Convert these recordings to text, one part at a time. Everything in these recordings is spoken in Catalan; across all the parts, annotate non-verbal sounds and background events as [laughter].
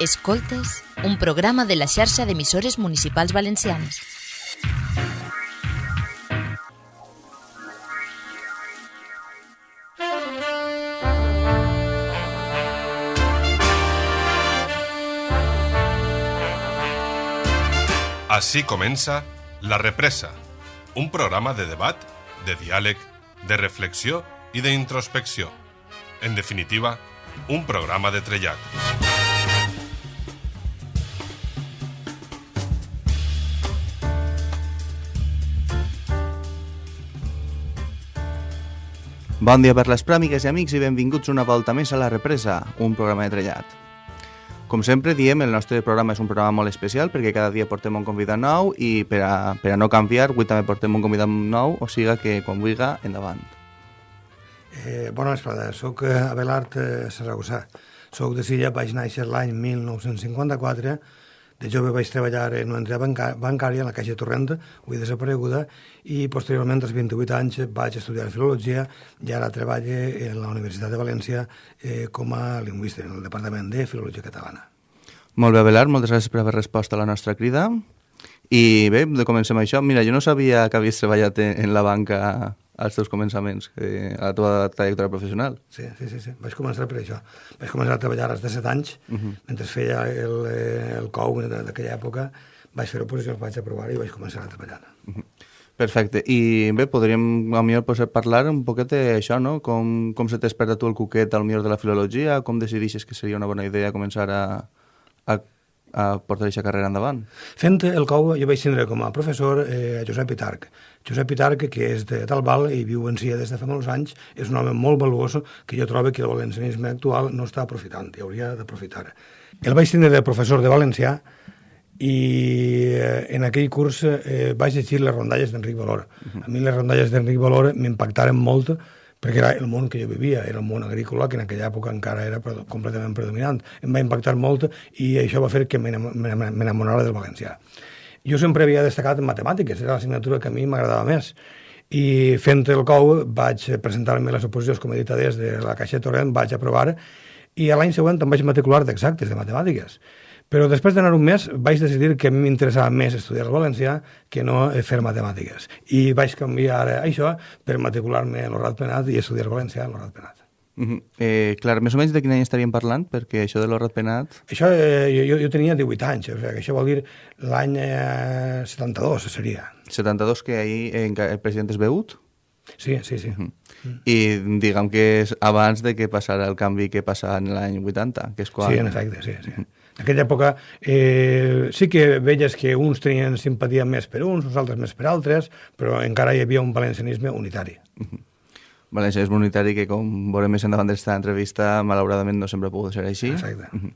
Escoltes, un programa de la xarxa d'emissores municipals valencianes. Així comença La Represa, un programa de debat, de diàleg, de reflexió i d'introspecció. En definitiva, un programa de trellat. Bon dia per les pràmigues i amics i benvinguts una volta més a La Represa, un programa de trellat. Com sempre diem, el nostre programa és un programa molt especial perquè cada dia portem un convidat nou i per a, per a no canviar, avui també portem un convidat nou, o sigui que quan vulgui, endavant. Eh, bona vesprada, soc eh, Abelard eh, Saragossà. Soc de Silla, vaig néixer l'any 1954 de jove vaig treballar en una entitat bancària, en la Caixa Torrent, avui desapareguda, i posteriorment, als 28 anys, vaig estudiar Filologia i ara treballo en la Universitat de València eh, com a lingüista, en el Departament de Filologia Catalana. Molt bé, Abelard, moltes gràcies per haver respost a la nostra crida. I bé, comencem això. Mira, jo no sabia que havies treballat en la banca als teus començaments, eh, a la teva trajectòria professional. Sí, sí, sí, sí, vaig començar per això. Vaig començar a treballar als de 7 anys, uh -huh. mentre feia el, eh, el COU d'aquella època, vaig fer oposicions, vaig aprovar i vaig començar a treballar. Uh -huh. Perfecte. I bé, podríem a millor pues, parlar un poquet d'això, no? Com, com se t'esperta tu el cuquet al millor de la filologia? Com decidixes que seria una bona idea començar a, a a portar aquesta carrera endavant? Fent el COU jo vaig tindre com a professor eh, Josep Pitarc. Josep Pitarc, que és de Talbal i viu en Sia des de fa molts anys, és un home molt valuós que jo trobo que el valencianisme actual no està aprofitant i hauria d'aprofitar. El vaig tindre de professor de valencià i eh, en aquell curs eh, vaig llegir les rondalles d'Enric Valor. Uh -huh. A mi les rondalles d'Enric Valor m'impactaren molt perquè era el món que jo vivia, era el món agrícola, que en aquella època encara era completament predominant. Em va impactar molt i això va fer que m'enamorara del valencià. Jo sempre havia destacat en matemàtiques, era l'assignatura que a mi m'agradava més. I fent el COU vaig presentar-me les oposicions com a editades de la Caixa Torrent, vaig aprovar, i l'any següent em vaig matricular d'exactes, de matemàtiques. Però després d'anar un mes vaig decidir que m'interessava més estudiar el valencià que no fer matemàtiques. I vaig canviar això per matricular-me a l'Horat Penat i estudiar valencià a l'Horat Penat. Uh -huh. eh, clar, més o menys de quin any estaríem parlant? Perquè això de l'Horat Penat... Això, eh, jo, jo tenia 18 anys, o sigui, que això vol dir l'any eh, 72, seria. 72, que ahir eh, el president és beut? Sí, sí, sí. Uh -huh. I diguem que és abans de que passara el canvi que passa en l'any 80, que és quan... Sí, en efecte, sí, sí. Uh -huh. En aquella època eh, sí que veies que uns tenien simpatia més per uns, uns altres més per altres, però encara hi havia un valencianisme unitari. Uh -huh. Valencianisme unitari que, com veurem més endavant d'esta entrevista, malauradament no sempre ha pogut ser així. Exacte. Uh -huh.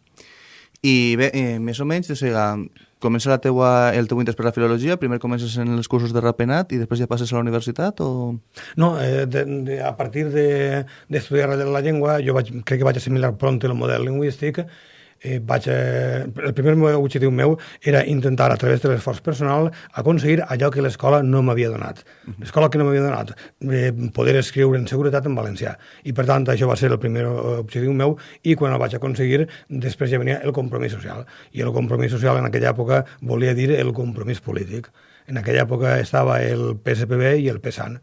I bé, eh, més o menys, o sigui, comença la teua, el teu interès per la filologia, primer comences en els cursos de rapenat i després ja passes a la universitat o...? No, eh, de, de, a partir d'estudiar de, la llengua, jo vaig, crec que vaig assimilar pront el model lingüístic eh, vaig, eh, el primer objectiu meu era intentar, a través de l'esforç personal, aconseguir allò que l'escola no m'havia donat. L'escola que no m'havia donat, eh, poder escriure en seguretat en valencià. I, per tant, això va ser el primer objectiu meu i quan el vaig aconseguir, després ja venia el compromís social. I el compromís social en aquella època volia dir el compromís polític. En aquella època estava el PSPB i el PSAN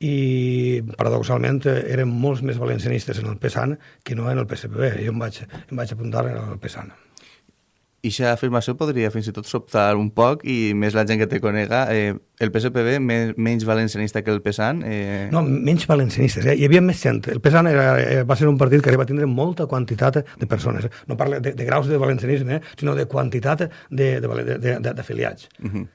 i paradoxalment eren molts més valencianistes en el PSAN que no en el PSPB. Jo em vaig, em vaig apuntar en el PSAN. I aquesta afirmació podria fins i tot sobtar un poc i més la gent que te conega. Eh, el PSPB més, menys valencianista que el PSAN? Eh... No, menys valencianistes. Eh? Hi havia més gent. El PSAN era, eh, va ser un partit que va tindre molta quantitat de persones. No parlo de, de graus de valencianisme, eh? sinó de quantitat d'afiliats. Uh -huh.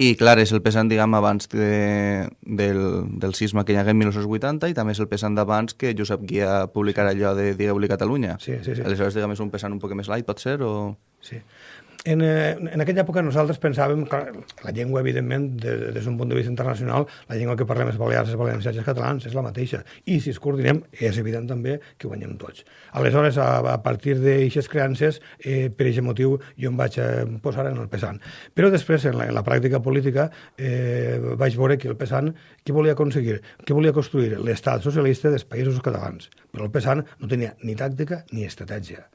I, clar, és el pesant, diguem, abans de, del, del sisme que hi hagué en 1980 i també és el pesant d'abans que Josep Guia publicarà allò de Digueu-li Catalunya. Sí, sí, sí. Aleshores, diguem, és un pesant un poc més light, pot ser, o...? Sí en, eh, en aquella època nosaltres pensàvem que la llengua, evidentment, de, des d'un punt de vista internacional, la llengua que parlem és balears, és valencians i catalans, és la mateixa. I si es coordinem, és evident també que guanyem tots. Aleshores, a, a partir d'aixes creances, eh, per aquest motiu, jo em vaig eh, posar en el pesant. Però després, en la, en la pràctica política, eh, vaig veure que el pesant, què volia aconseguir? Què volia construir? L'estat socialista dels països catalans. Però el pesant no tenia ni tàctica ni estratègia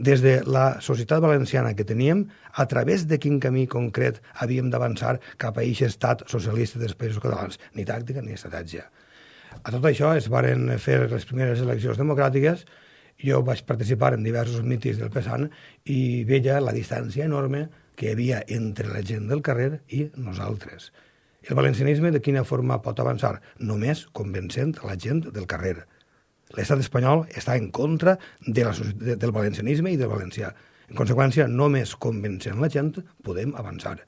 des de la societat valenciana que teníem, a través de quin camí concret havíem d'avançar cap a aquest estat socialista dels països catalans. Ni tàctica ni estratègia. A tot això es varen fer les primeres eleccions democràtiques, jo vaig participar en diversos mítings del PSAN i veia la distància enorme que hi havia entre la gent del carrer i nosaltres. El valencianisme de quina forma pot avançar? Només convencent la gent del carrer. L'estat espanyol està en contra de la, de, del valencianisme i del valencià. En conseqüència, només convencent la gent podem avançar.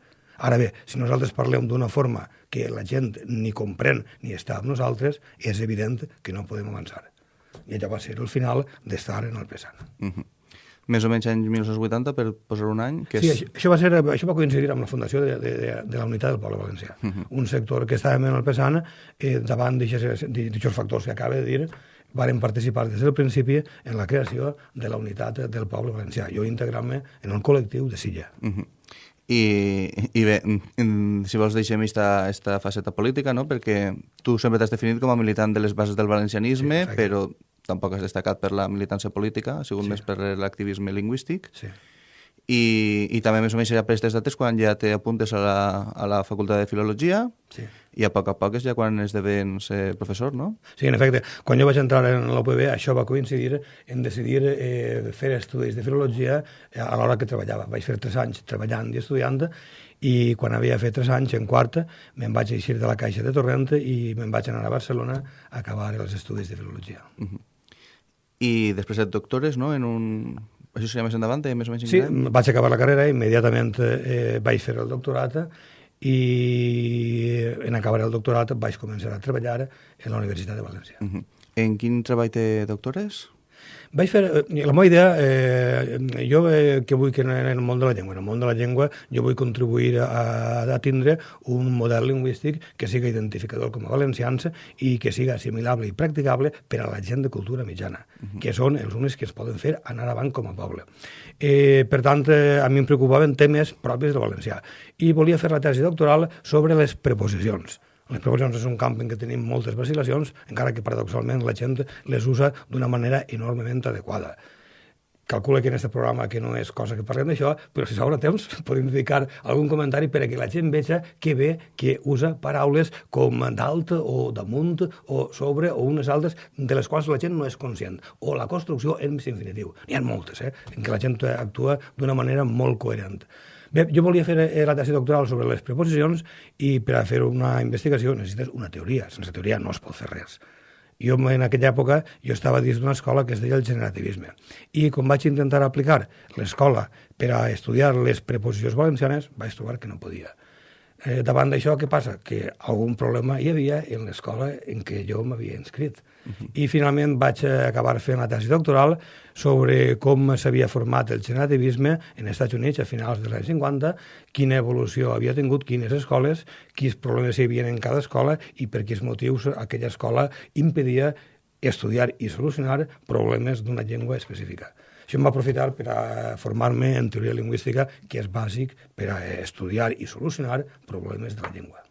Ara bé, si nosaltres parlem d'una forma que la gent ni comprèn ni està amb nosaltres, és evident que no podem avançar. I allò va ser el final d'estar en el pesant. Uh -huh. Més o menys anys 1980, per posar un any? Que és... Sí, això, això, va ser, això va coincidir amb la fundació de, de, de, de la Unitat del Poble Valencià. Uh -huh. Un sector que estàvem en el pesant eh, davant d'aquests factors que acaba de dir, varen participar des del principi en la creació de la unitat del poble valencià. Jo integrant-me en el col·lectiu de Silla. Uh -huh. I, I bé, si vols deixem esta, esta faceta política, no? perquè tu sempre t'has definit com a militant de les bases del valencianisme, sí, però tampoc has destacat per la militància política, ha sigut sí. més per l'activisme lingüístic. Sí i, i també més o menys serà per aquestes dates quan ja t'apuntes a, la, a la Facultat de Filologia sí. i a poc a poc és ja quan esdevens eh, professor, no? Sí, en efecte. Quan jo vaig entrar en l'UPB això va coincidir en decidir eh, fer estudis de Filologia a l'hora que treballava. Vaig fer tres anys treballant i estudiant i quan havia fet tres anys, en quarta, me'n vaig eixir de la Caixa de Torrent i me'n vaig anar a Barcelona a acabar els estudis de Filologia. Uh -huh. I després et doctores, no?, en un això seria més endavant, més o menys Sí, vaig acabar la carrera, immediatament eh, vaig fer el doctorat i en acabar el doctorat vaig començar a treballar en la Universitat de València. Uh -huh. En quin treball té doctores? Vaig fer, eh, la meva idea, eh, jo eh, que vull que en el món de la llengua, en el món de la llengua jo vull contribuir a, a tindre un model lingüístic que siga identificador com a valencians i que siga assimilable i practicable per a la gent de cultura mitjana, uh -huh. que són els únics que es poden fer anar avant com a poble. Eh, per tant, eh, a mi em preocupaven temes propis del valencià i volia fer la tesi doctoral sobre les preposicions les previsions és un camp en què tenim moltes vacil·lacions, encara que paradoxalment la gent les usa d'una manera enormement adequada. Calcula que en aquest programa que no és cosa que parlem d'això, però si s'obre temps [laughs] podem dedicar algun comentari per a que la gent veja que bé que usa paraules com dalt o damunt o sobre o unes altres de les quals la gent no és conscient. O la construcció en infinitiu. N'hi ha moltes, eh? en què la gent actua d'una manera molt coherent. Bé, jo volia fer eh, la tesi doctoral sobre les preposicions i per a fer una investigació necessites una teoria. Sense teoria no es pot fer res. Jo en aquella època jo estava dins d'una escola que es deia el generativisme. I quan vaig intentar aplicar l'escola per a estudiar les preposicions valencianes, vaig trobar que no podia. Eh, davant d'això, què passa? Que algun problema hi havia en l'escola en què jo m'havia inscrit. Uh -huh. I finalment vaig acabar fent la tesi doctoral sobre com s'havia format el generativisme en els Estats Units a finals dels anys 50, quina evolució havia tingut, quines escoles, quins problemes hi havia en cada escola i per quins motius aquella escola impedia estudiar i solucionar problemes d'una llengua específica. Això em va aprofitar per a formar-me en teoria lingüística, que és bàsic per a estudiar i solucionar problemes de la llengua.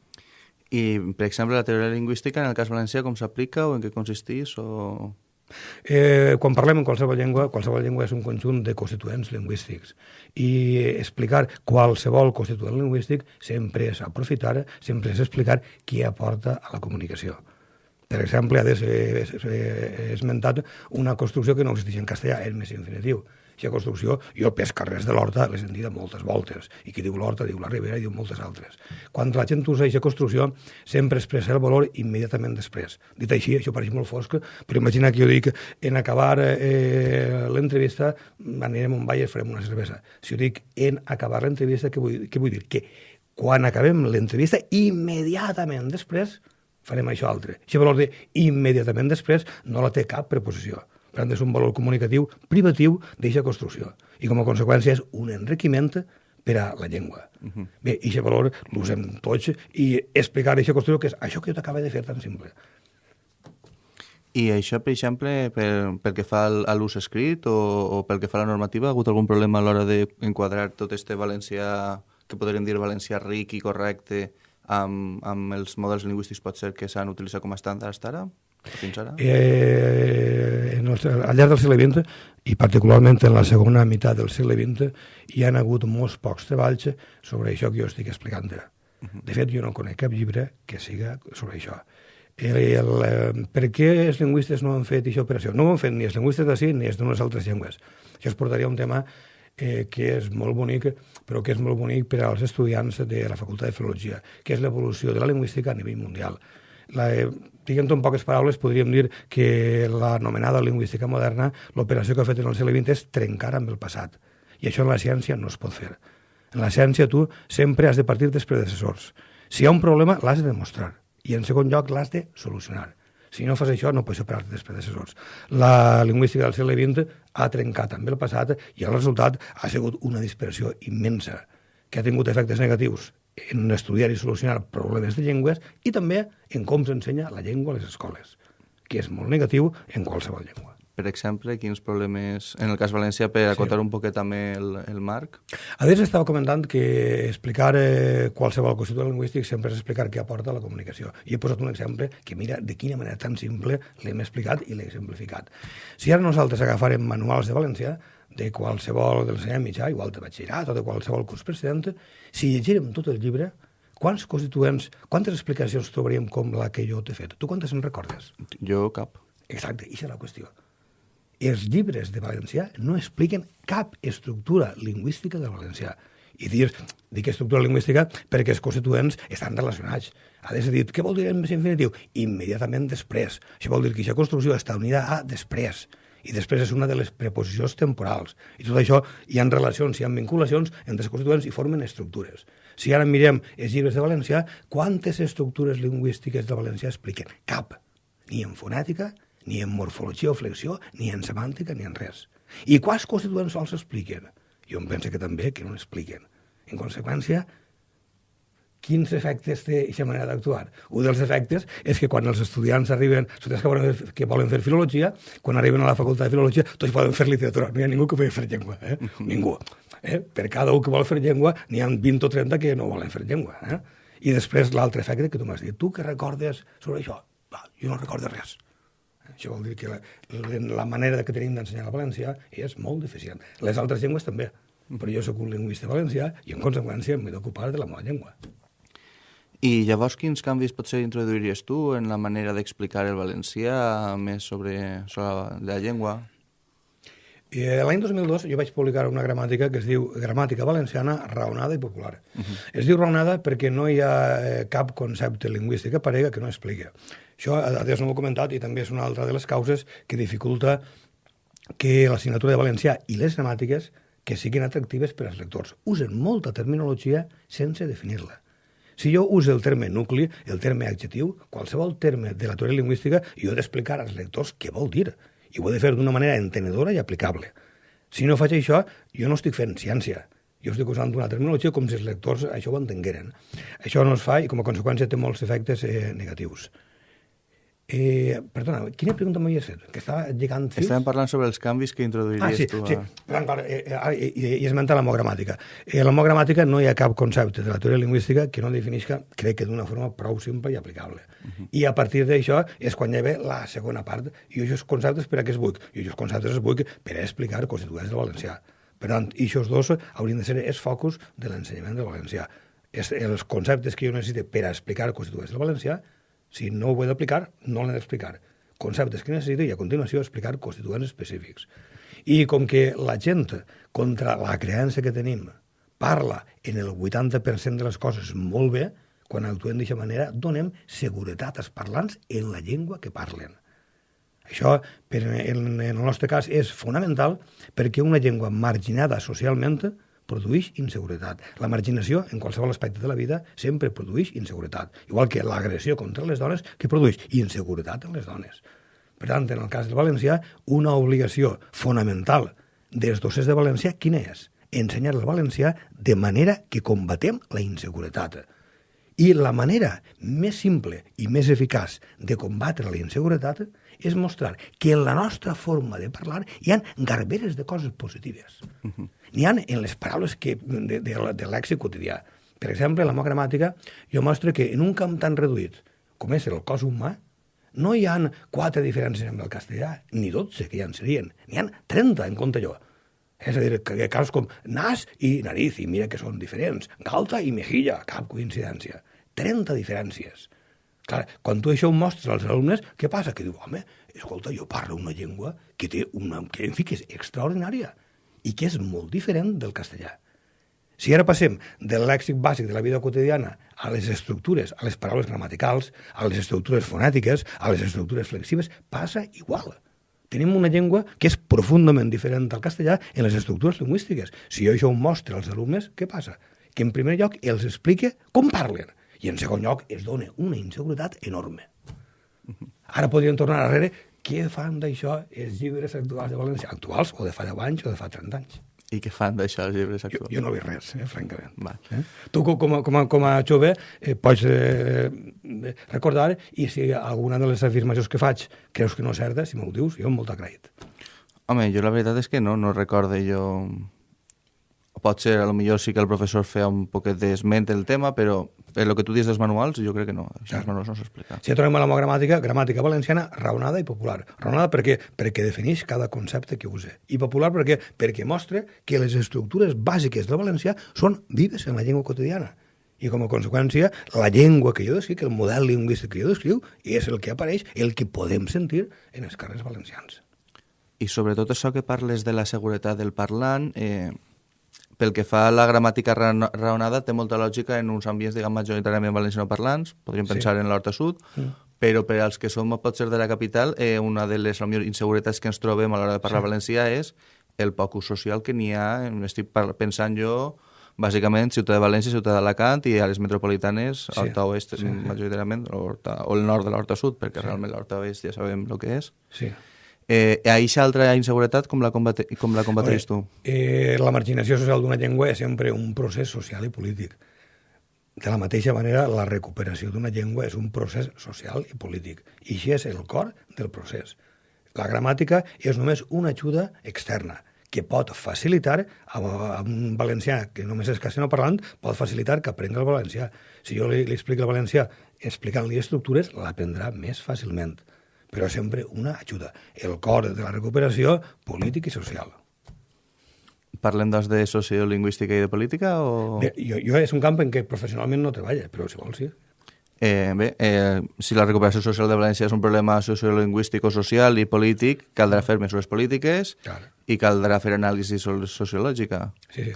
I, per exemple, la teoria lingüística, en el cas valencià, com s'aplica o en què consisteix? O... Eh, quan parlem en qualsevol llengua, qualsevol llengua és un conjunt de constituents lingüístics i explicar qualsevol constituent lingüístic sempre és aprofitar, sempre és explicar qui aporta a la comunicació. Per exemple, ha esmentat una construcció que no existeix en castellà, és més infinitiu. Aquesta construcció, jo pes carrers de l'Horta l'he sentida moltes voltes, i qui diu l'Horta diu la Ribera i diu moltes altres. Quan la gent usa aquesta construcció, sempre expressa el valor immediatament després. Dit així, això pareix molt fosc, però imagina que jo dic, en acabar eh, l'entrevista anirem a un ball i farem una cervesa. Si jo dic en acabar l'entrevista, què, vull, què vull dir? Que quan acabem l'entrevista, immediatament després farem això altre. Aquest valor de immediatament després no la té cap preposició. Per tant, és un valor comunicatiu privatiu d'aquesta construcció. I com a conseqüència és un enriquiment per a la llengua. Uh -huh. Bé, i aquest valor l'usem tots i explicar aquesta construcció que és això que jo t'acaba de fer tan simple. I això, per exemple, per, pel que fa a l'ús escrit o, o pel que fa a la normativa, ha hagut algun problema a l'hora d'enquadrar tot este valencià, que podríem dir valencià ric i correcte, amb, amb els models lingüístics pot ser que s'han utilitzat com a estàndards ara? fins ara? Eh, en el, al llarg del segle XX, i particularment en la segona meitat del segle XX, hi han hagut molts pocs treballs sobre això que jo estic explicant ara. De fet, jo no conec cap llibre que siga sobre això. El, el, eh, per què els lingüistes no han fet aquesta operació? No ho han fet ni els lingüistes d'ací ni els d'unes altres llengües. Això es portaria un tema eh, que és molt bonic, però que és molt bonic per als estudiants de la Facultat de Filologia, que és l'evolució de la lingüística a nivell mundial. La, eh, diguem-ho en poques paraules, podríem dir que l'anomenada lingüística moderna, l'operació que ha fet en el segle XX és trencar amb el passat. I això en la ciència no es pot fer. En la ciència tu sempre has de partir dels predecessors. Si hi ha un problema, l'has de demostrar. I en segon lloc, l'has de solucionar. Si no fas això, no pots separar dels predecessors. La lingüística del segle XX ha trencat amb el passat i el resultat ha sigut una dispersió immensa que ha tingut efectes negatius en estudiar i solucionar problemes de llengües i també en com s'ensenya la llengua a les escoles, que és molt negatiu en qualsevol llengua per exemple, quins problemes, en el cas valencià, per acotar sí. un poquet també el, el marc? A més, estava comentant que explicar eh, qualsevol concepte lingüístic sempre és explicar què aporta la comunicació. I he posat un exemple que mira de quina manera tan simple l'hem explicat i l'he exemplificat. Si ara nosaltres agafarem manuals de valencià, de qualsevol del l'ensenyament mitjà, igual de batxillerat o de qualsevol curs precedent, si llegirem tot el llibre, quants constituents, quantes explicacions trobaríem com la que jo t'he fet? Tu quantes en recordes? Jo cap. Exacte, i és la qüestió els llibres de valencià no expliquen cap estructura lingüística del valencià. I dir, dic estructura lingüística perquè els constituents estan relacionats. Ha de ser dit, què vol dir en infinitiu? Immediatament després. Això vol dir que aquesta construcció està unida a després. I després és una de les preposicions temporals. I tot això hi ha relacions, hi ha vinculacions entre els constituents i formen estructures. Si ara mirem els llibres de valencià, quantes estructures lingüístiques de valencià expliquen? Cap. Ni en fonètica, ni en morfologia o flexió, ni en semàntica, ni en res. I quants constituents sols expliquen? Jo em penso que també que no expliquen. En conseqüència, quins efectes té aquesta manera d'actuar? Un dels efectes és que quan els estudiants arriben, estudiants que volen, fer, que volen fer filologia, quan arriben a la facultat de filologia, tots poden fer literatura. No hi ha ningú que pugui fer llengua, eh? [laughs] ningú. Eh? Per cada un que vol fer llengua, n'hi ha 20 o 30 que no volen fer llengua. Eh? I després l'altre efecte que tu m'has dit, tu que recordes sobre això? Va, jo no recordo res. Això vol dir que la, la manera que tenim d'ensenyar el valencià és molt deficient. Les altres llengües també, però jo sóc un lingüista valencià i en conseqüència m'he d'ocupar de la meva llengua. I llavors quins canvis potser introduiries tu en la manera d'explicar el valencià més sobre, sobre la llengua? Eh, L'any 2002 jo vaig publicar una gramàtica que es diu Gramàtica Valenciana Raonada i Popular. Uh -huh. Es diu raonada perquè no hi ha eh, cap concepte lingüístic aparega que no expliqui. Això, a no ho he comentat, i també és una altra de les causes que dificulta que l'assignatura de valencià i les gramàtiques que siguin atractives per als lectors. Usen molta terminologia sense definir-la. Si jo uso el terme nucli, el terme adjectiu, qualsevol terme de la teoria lingüística, jo he d'explicar als lectors què vol dir. I ho he de fer d'una manera entenedora i aplicable. Si no faig això, jo no estic fent ciència. Jo estic usant una terminologia com si els lectors això ho entengueren. Això no es fa i com a conseqüència té molts efectes eh, negatius. Eh, perdona, quina pregunta m'havies fet? Que estava lligant fils? Estàvem parlant sobre els canvis que introduiries ah, sí, tu. A... Sí, per tant, eh, eh, i, i esmenta l'homogramàtica. Eh, l'homogramàtica no hi ha cap concepte de la teoria lingüística que no definisca, crec que d'una forma prou simple i aplicable. Uh -huh. I a partir d'això és quan hi ha la segona part. I aquests conceptes per a què es vull? I aquests conceptes es vull per a explicar constituents del valencià. Per tant, aquests dos haurien de ser els focus de l'ensenyament del valencià. És els conceptes que jo necessito per a explicar constituents del valencià si no ho he d'aplicar, no l'he d'explicar. Conceptes que necessito i a continuació explicar constituents específics. I com que la gent, contra la creença que tenim, parla en el 80% de les coses molt bé, quan actuem d'aquesta manera, donem seguretat als parlants en la llengua que parlen. Això, per, en, en el nostre cas, és fonamental perquè una llengua marginada socialment produeix inseguretat. La marginació, en qualsevol aspecte de la vida, sempre produeix inseguretat. Igual que l'agressió contra les dones, que produeix inseguretat en les dones. Per tant, en el cas del valencià, una obligació fonamental dels docents de valencià, quina és? Ensenyar el valencià de manera que combatem la inseguretat. I la manera més simple i més eficaç de combatre la inseguretat és mostrar que en la nostra forma de parlar hi han garberes de coses positives. Uh -huh. N'hi ha en les paraules que, de, de, de l'èxit quotidià. Per exemple, la meva gramàtica, jo mostro que en un camp tan reduït com és el cos humà, no hi han quatre diferències amb el castellà, ni dotze, que ja en serien, n'hi han 30 en compte jo. És a dir, que, que casos com nas i nariz, i mira que són diferents, galta i mejilla, cap coincidència. 30 diferències. Clar, quan tu això ho mostres als alumnes, què passa? Que diu, home, escolta, jo parlo una llengua que té una, que, en fi, que és extraordinària i que és molt diferent del castellà. Si ara passem del lèxic bàsic de la vida quotidiana a les estructures, a les paraules gramaticals, a les estructures fonètiques, a les estructures flexives, passa igual. Tenim una llengua que és profundament diferent del castellà en les estructures lingüístiques. Si jo això ho mostro als alumnes, què passa? Que en primer lloc els explique com parlen i en segon lloc es dona una inseguretat enorme. Ara podríem tornar darrere què fan d'això els llibres actuals de València? Actuals o de fa 10 anys o de fa 30 anys? I què fan d'això els llibres Jo, actuals? jo no veig res, eh, francament. Val. Eh? Tu, co- com a, com a, com a jove, eh, pots eh, recordar i si alguna de les afirmacions que faig creus que no és certa, si m'ho dius, jo amb molt agraït. Home, jo la veritat és que no, no recorde jo... Pot ser, a lo millor sí que el professor feia un poquet d'esment del tema, però per lo que tu dius dels manuals, jo crec que no. Això els manuals no s'explica. Si ja tornem a la gramàtica, gramàtica valenciana raonada i popular. Raonada perquè, perquè defineix cada concepte que use. I popular perquè, perquè mostra que les estructures bàsiques del valencià són vives en la llengua quotidiana. I com a conseqüència, la llengua que jo descric, el model lingüístic que jo descriu, és el que apareix, el que podem sentir en els carrers valencians. I sobretot això que parles de la seguretat del parlant, eh, pel que fa a la gramàtica ra- raonada, té molta lògica en uns ambients, diguem, majoritàriament valencianoparlants, podríem Sí. pensar en l'Horta Sud, però per als que som potser de la capital, eh, una de les potser, inseguretats que ens trobem a l'hora de parlar valencià és el poc ús social que n'hi ha, estic pensant jo, bàsicament, ciutat de València, ciutat d'Alacant i a les metropolitanes, Sí. Horta Oest, Sí, sí. majoritàriament, o, Horta, o el nord de l'Horta Sud, perquè realment l'Horta Oest ja sabem el que és. Sí. Eh, aquesta altra inseguretat, com la, combate, com la combateix tu? Eh, la marginació social d'una llengua és sempre un procés social i polític. De la mateixa manera, la recuperació d'una llengua és un procés social i polític. I això és el cor del procés. La gramàtica és només una ajuda externa que pot facilitar a, a un valencià que només és castellano parlant, pot facilitar que aprengui el valencià. Si jo li, li explico el valencià explicant-li estructures, l'aprendrà més fàcilment. Però sempre una ajuda. El cor de la recuperació polític i social. Parlem doncs de sociolingüística i de política o... Bé, jo, jo és un camp en què professionalment no treballa, però si vols sí. Eh, bé, eh, si la recuperació social de València és un problema sociolingüístic o social i polític, caldrà fer mesures polítiques Clar. i caldrà fer anàlisi so- sociològica. Sí, sí.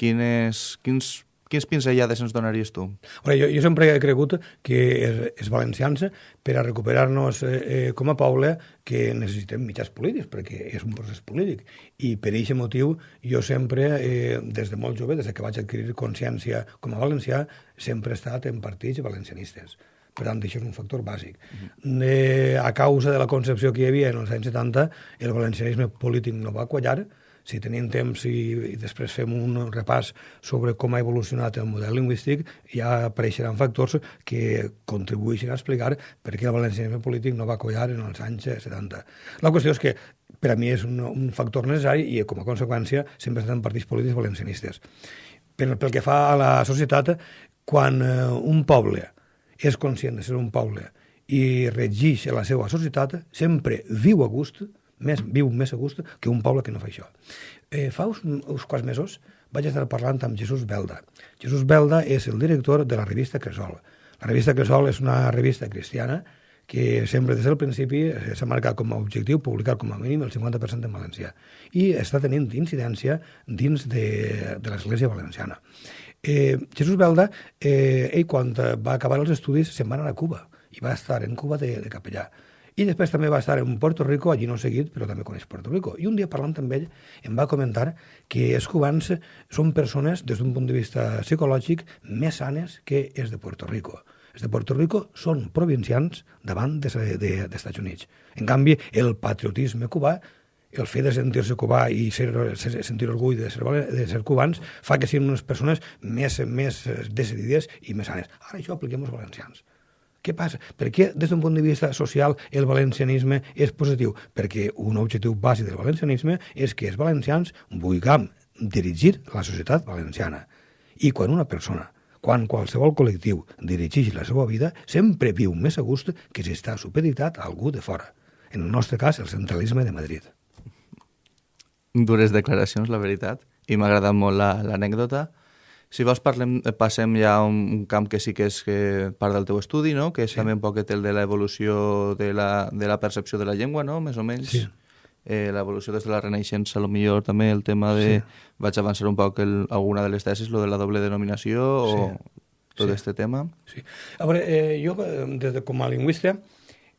Quines, quins, quins pinzellades ens donaries tu? Veure, jo, jo sempre he cregut que els, els valencians, per a recuperar-nos eh, eh, com a poble, que necessitem mitjans polítics, perquè és un procés polític. I per aquest motiu, jo sempre, eh, des de molt jove, des de que vaig adquirir consciència com a valencià, sempre he estat en partits valencianistes. Per tant, això és un factor bàsic. Eh, a causa de la concepció que hi havia en els anys 70, el valencianisme polític no va quallar, si tenim temps i, i després fem un repàs sobre com ha evolucionat el model lingüístic, ja apareixeran factors que contribueixen a explicar per què el valencianisme polític no va collar en els anys 70. La qüestió és que per a mi és un, un factor necessari i com a conseqüència sempre estan partits polítics valencianistes. Pel, pel que fa a la societat, quan eh, un poble és conscient de ser un poble i regeix la seva societat, sempre viu a gust, més, viu més a gust que un poble que no fa això. Eh, fa uns, uns quants mesos vaig estar parlant amb Jesús Belda. Jesús Belda és el director de la revista Cresol. La revista Cresol és una revista cristiana que sempre des del principi eh, s'ha marcat com a objectiu publicar com a mínim el 50% en valencià i està tenint incidència dins de, de l'Església Valenciana. Eh, Jesús Belda, eh, ell quan va acabar els estudis se'n va anar a Cuba i va estar en Cuba de, de capellà. I després també va estar en Puerto Rico, allí no seguit, però també coneix Puerto Rico. I un dia parlant amb ell em va comentar que els cubans són persones, des d'un punt de vista psicològic, més sanes que els de Puerto Rico. Els de Puerto Rico són provincians davant dels de, de, de Units. En canvi, el patriotisme cubà el fet de sentir-se cubà i ser, ser, sentir orgull de ser, de ser cubans fa que siguin unes persones més, més decidides i més sanes. Ara això apliquem als valencians. Què passa? Per què, des d'un punt de vista social, el valencianisme és positiu? Perquè un objectiu bàsic del valencianisme és que els valencians vulguem dirigir la societat valenciana. I quan una persona quan qualsevol col·lectiu dirigeix la seva vida, sempre viu més a gust que si està supeditat a algú de fora. En el nostre cas, el centralisme de Madrid. Dures declaracions, la veritat, i m'ha agradat molt l'anècdota. La, si vols parlem, passem ja a un, camp que sí que és que part del teu estudi, no? que és sí. també un poquet el de l'evolució de, la, de la percepció de la llengua, no? més o menys. Sí. Eh, l'evolució des de la Renaixença, a lo millor també el tema de... Sí. Vaig avançar un poc el, alguna de les tesis, lo de la doble denominació sí. o tot sí. este tema. Sí. A veure, eh, jo, eh, des de, com a lingüista,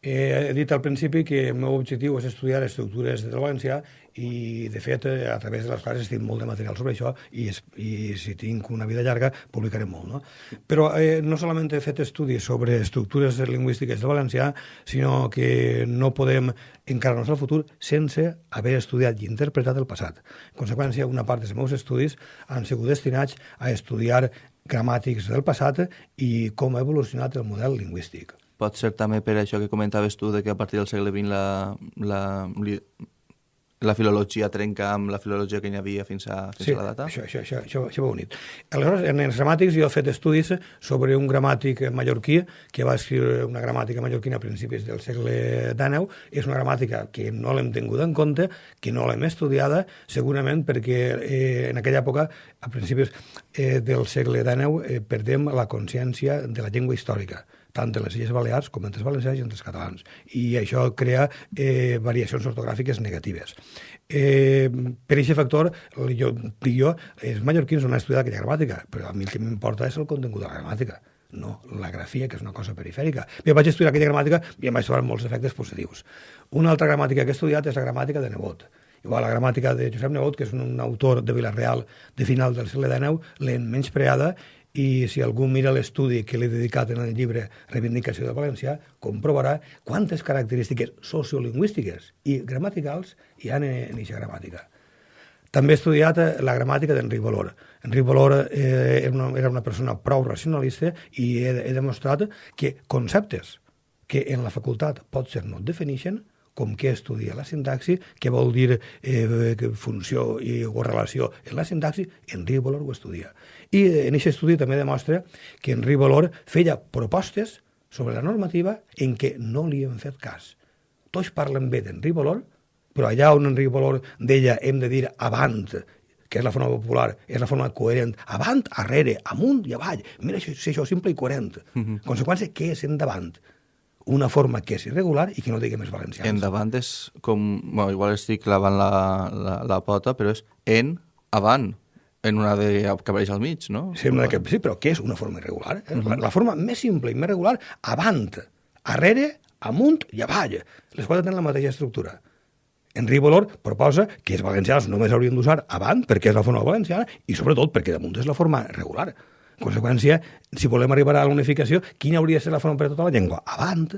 eh, he dit al principi que el meu objectiu és estudiar estructures del valencià i de fet a través de les classes tinc molt de material sobre això i, es, i si tinc una vida llarga publicaré molt. No? Però eh, no solament he fet estudis sobre estructures lingüístiques del valencià, sinó que no podem encarar-nos al futur sense haver estudiat i interpretat el passat. En conseqüència, una part dels meus estudis han sigut destinats a estudiar gramàtics del passat i com ha evolucionat el model lingüístic. Pot ser també per això que comentaves tu, de que a partir del segle XX la, la, la filologia trenca amb la filologia que hi havia fins a, fins sí, a la data? això, això, això, això, això va unit. Aleshores, en els gramàtics jo he fet estudis sobre un gramàtic mallorquí que va escriure una gramàtica mallorquina a principis del segle XIX. És una gramàtica que no l'hem tingut en compte, que no l'hem estudiada, segurament perquè eh, en aquella època, a principis eh, del segle XIX, eh, perdem la consciència de la llengua històrica tant de les Illes Balears com entre els valencians i entre els catalans. I això crea eh, variacions ortogràfiques negatives. Eh, per aquest factor, jo, dic jo, els mallorquins no han estudiat aquella gramàtica, però a mi el que m'importa és el contingut de la gramàtica no la grafia, que és una cosa perifèrica. Jo vaig estudiar aquella gramàtica i em vaig trobar molts efectes positius. Una altra gramàtica que he estudiat és la gramàtica de Nebot. Igual la gramàtica de Josep Nebot, que és un, autor de Vilareal de final del segle XIX, l'hem menyspreada i si algú mira l'estudi que l'he dedicat en el llibre Reivindicació de València, comprovarà quantes característiques sociolingüístiques i gramaticals hi ha en aquesta gramàtica. També he estudiat eh, la gramàtica d'Enric Valor. Enric Valor eh, era, una, era una persona prou racionalista i he, he demostrat que conceptes que en la facultat pot ser no defineixen, com què estudia la sintaxi, què vol dir eh, funció i, o relació en la sintaxi, Enric Valor ho estudia. I en aquest estudi també demostra que Enric Valor feia propostes sobre la normativa en què no li hem fet cas. Tots parlen bé d'Enric Valor, però allà on Enric Valor deia hem de dir avant, que és la forma popular, és la forma coherent, avant, arrere, amunt i avall. Mira, això, això simple i coherent. Uh mhm. -huh. Conseqüència, què és endavant? Una forma que és irregular i que no digui més valencians. Endavant és com... Bueno, igual estic clavant la, la, la pota, però és en avant en una de que apareix al mig, no? Sí, una que, sí però què és una forma irregular? Eh? Uh -huh. la, la forma més simple i més regular, avant, arrere, amunt i avall. Les quatre tenen la mateixa estructura. Enric Bolor proposa que els valencians només haurien d'usar avant perquè és la forma valenciana i sobretot perquè damunt és la forma regular. En conseqüència, si volem arribar a la unificació, quina hauria de ser la forma per a tota la llengua? Avant.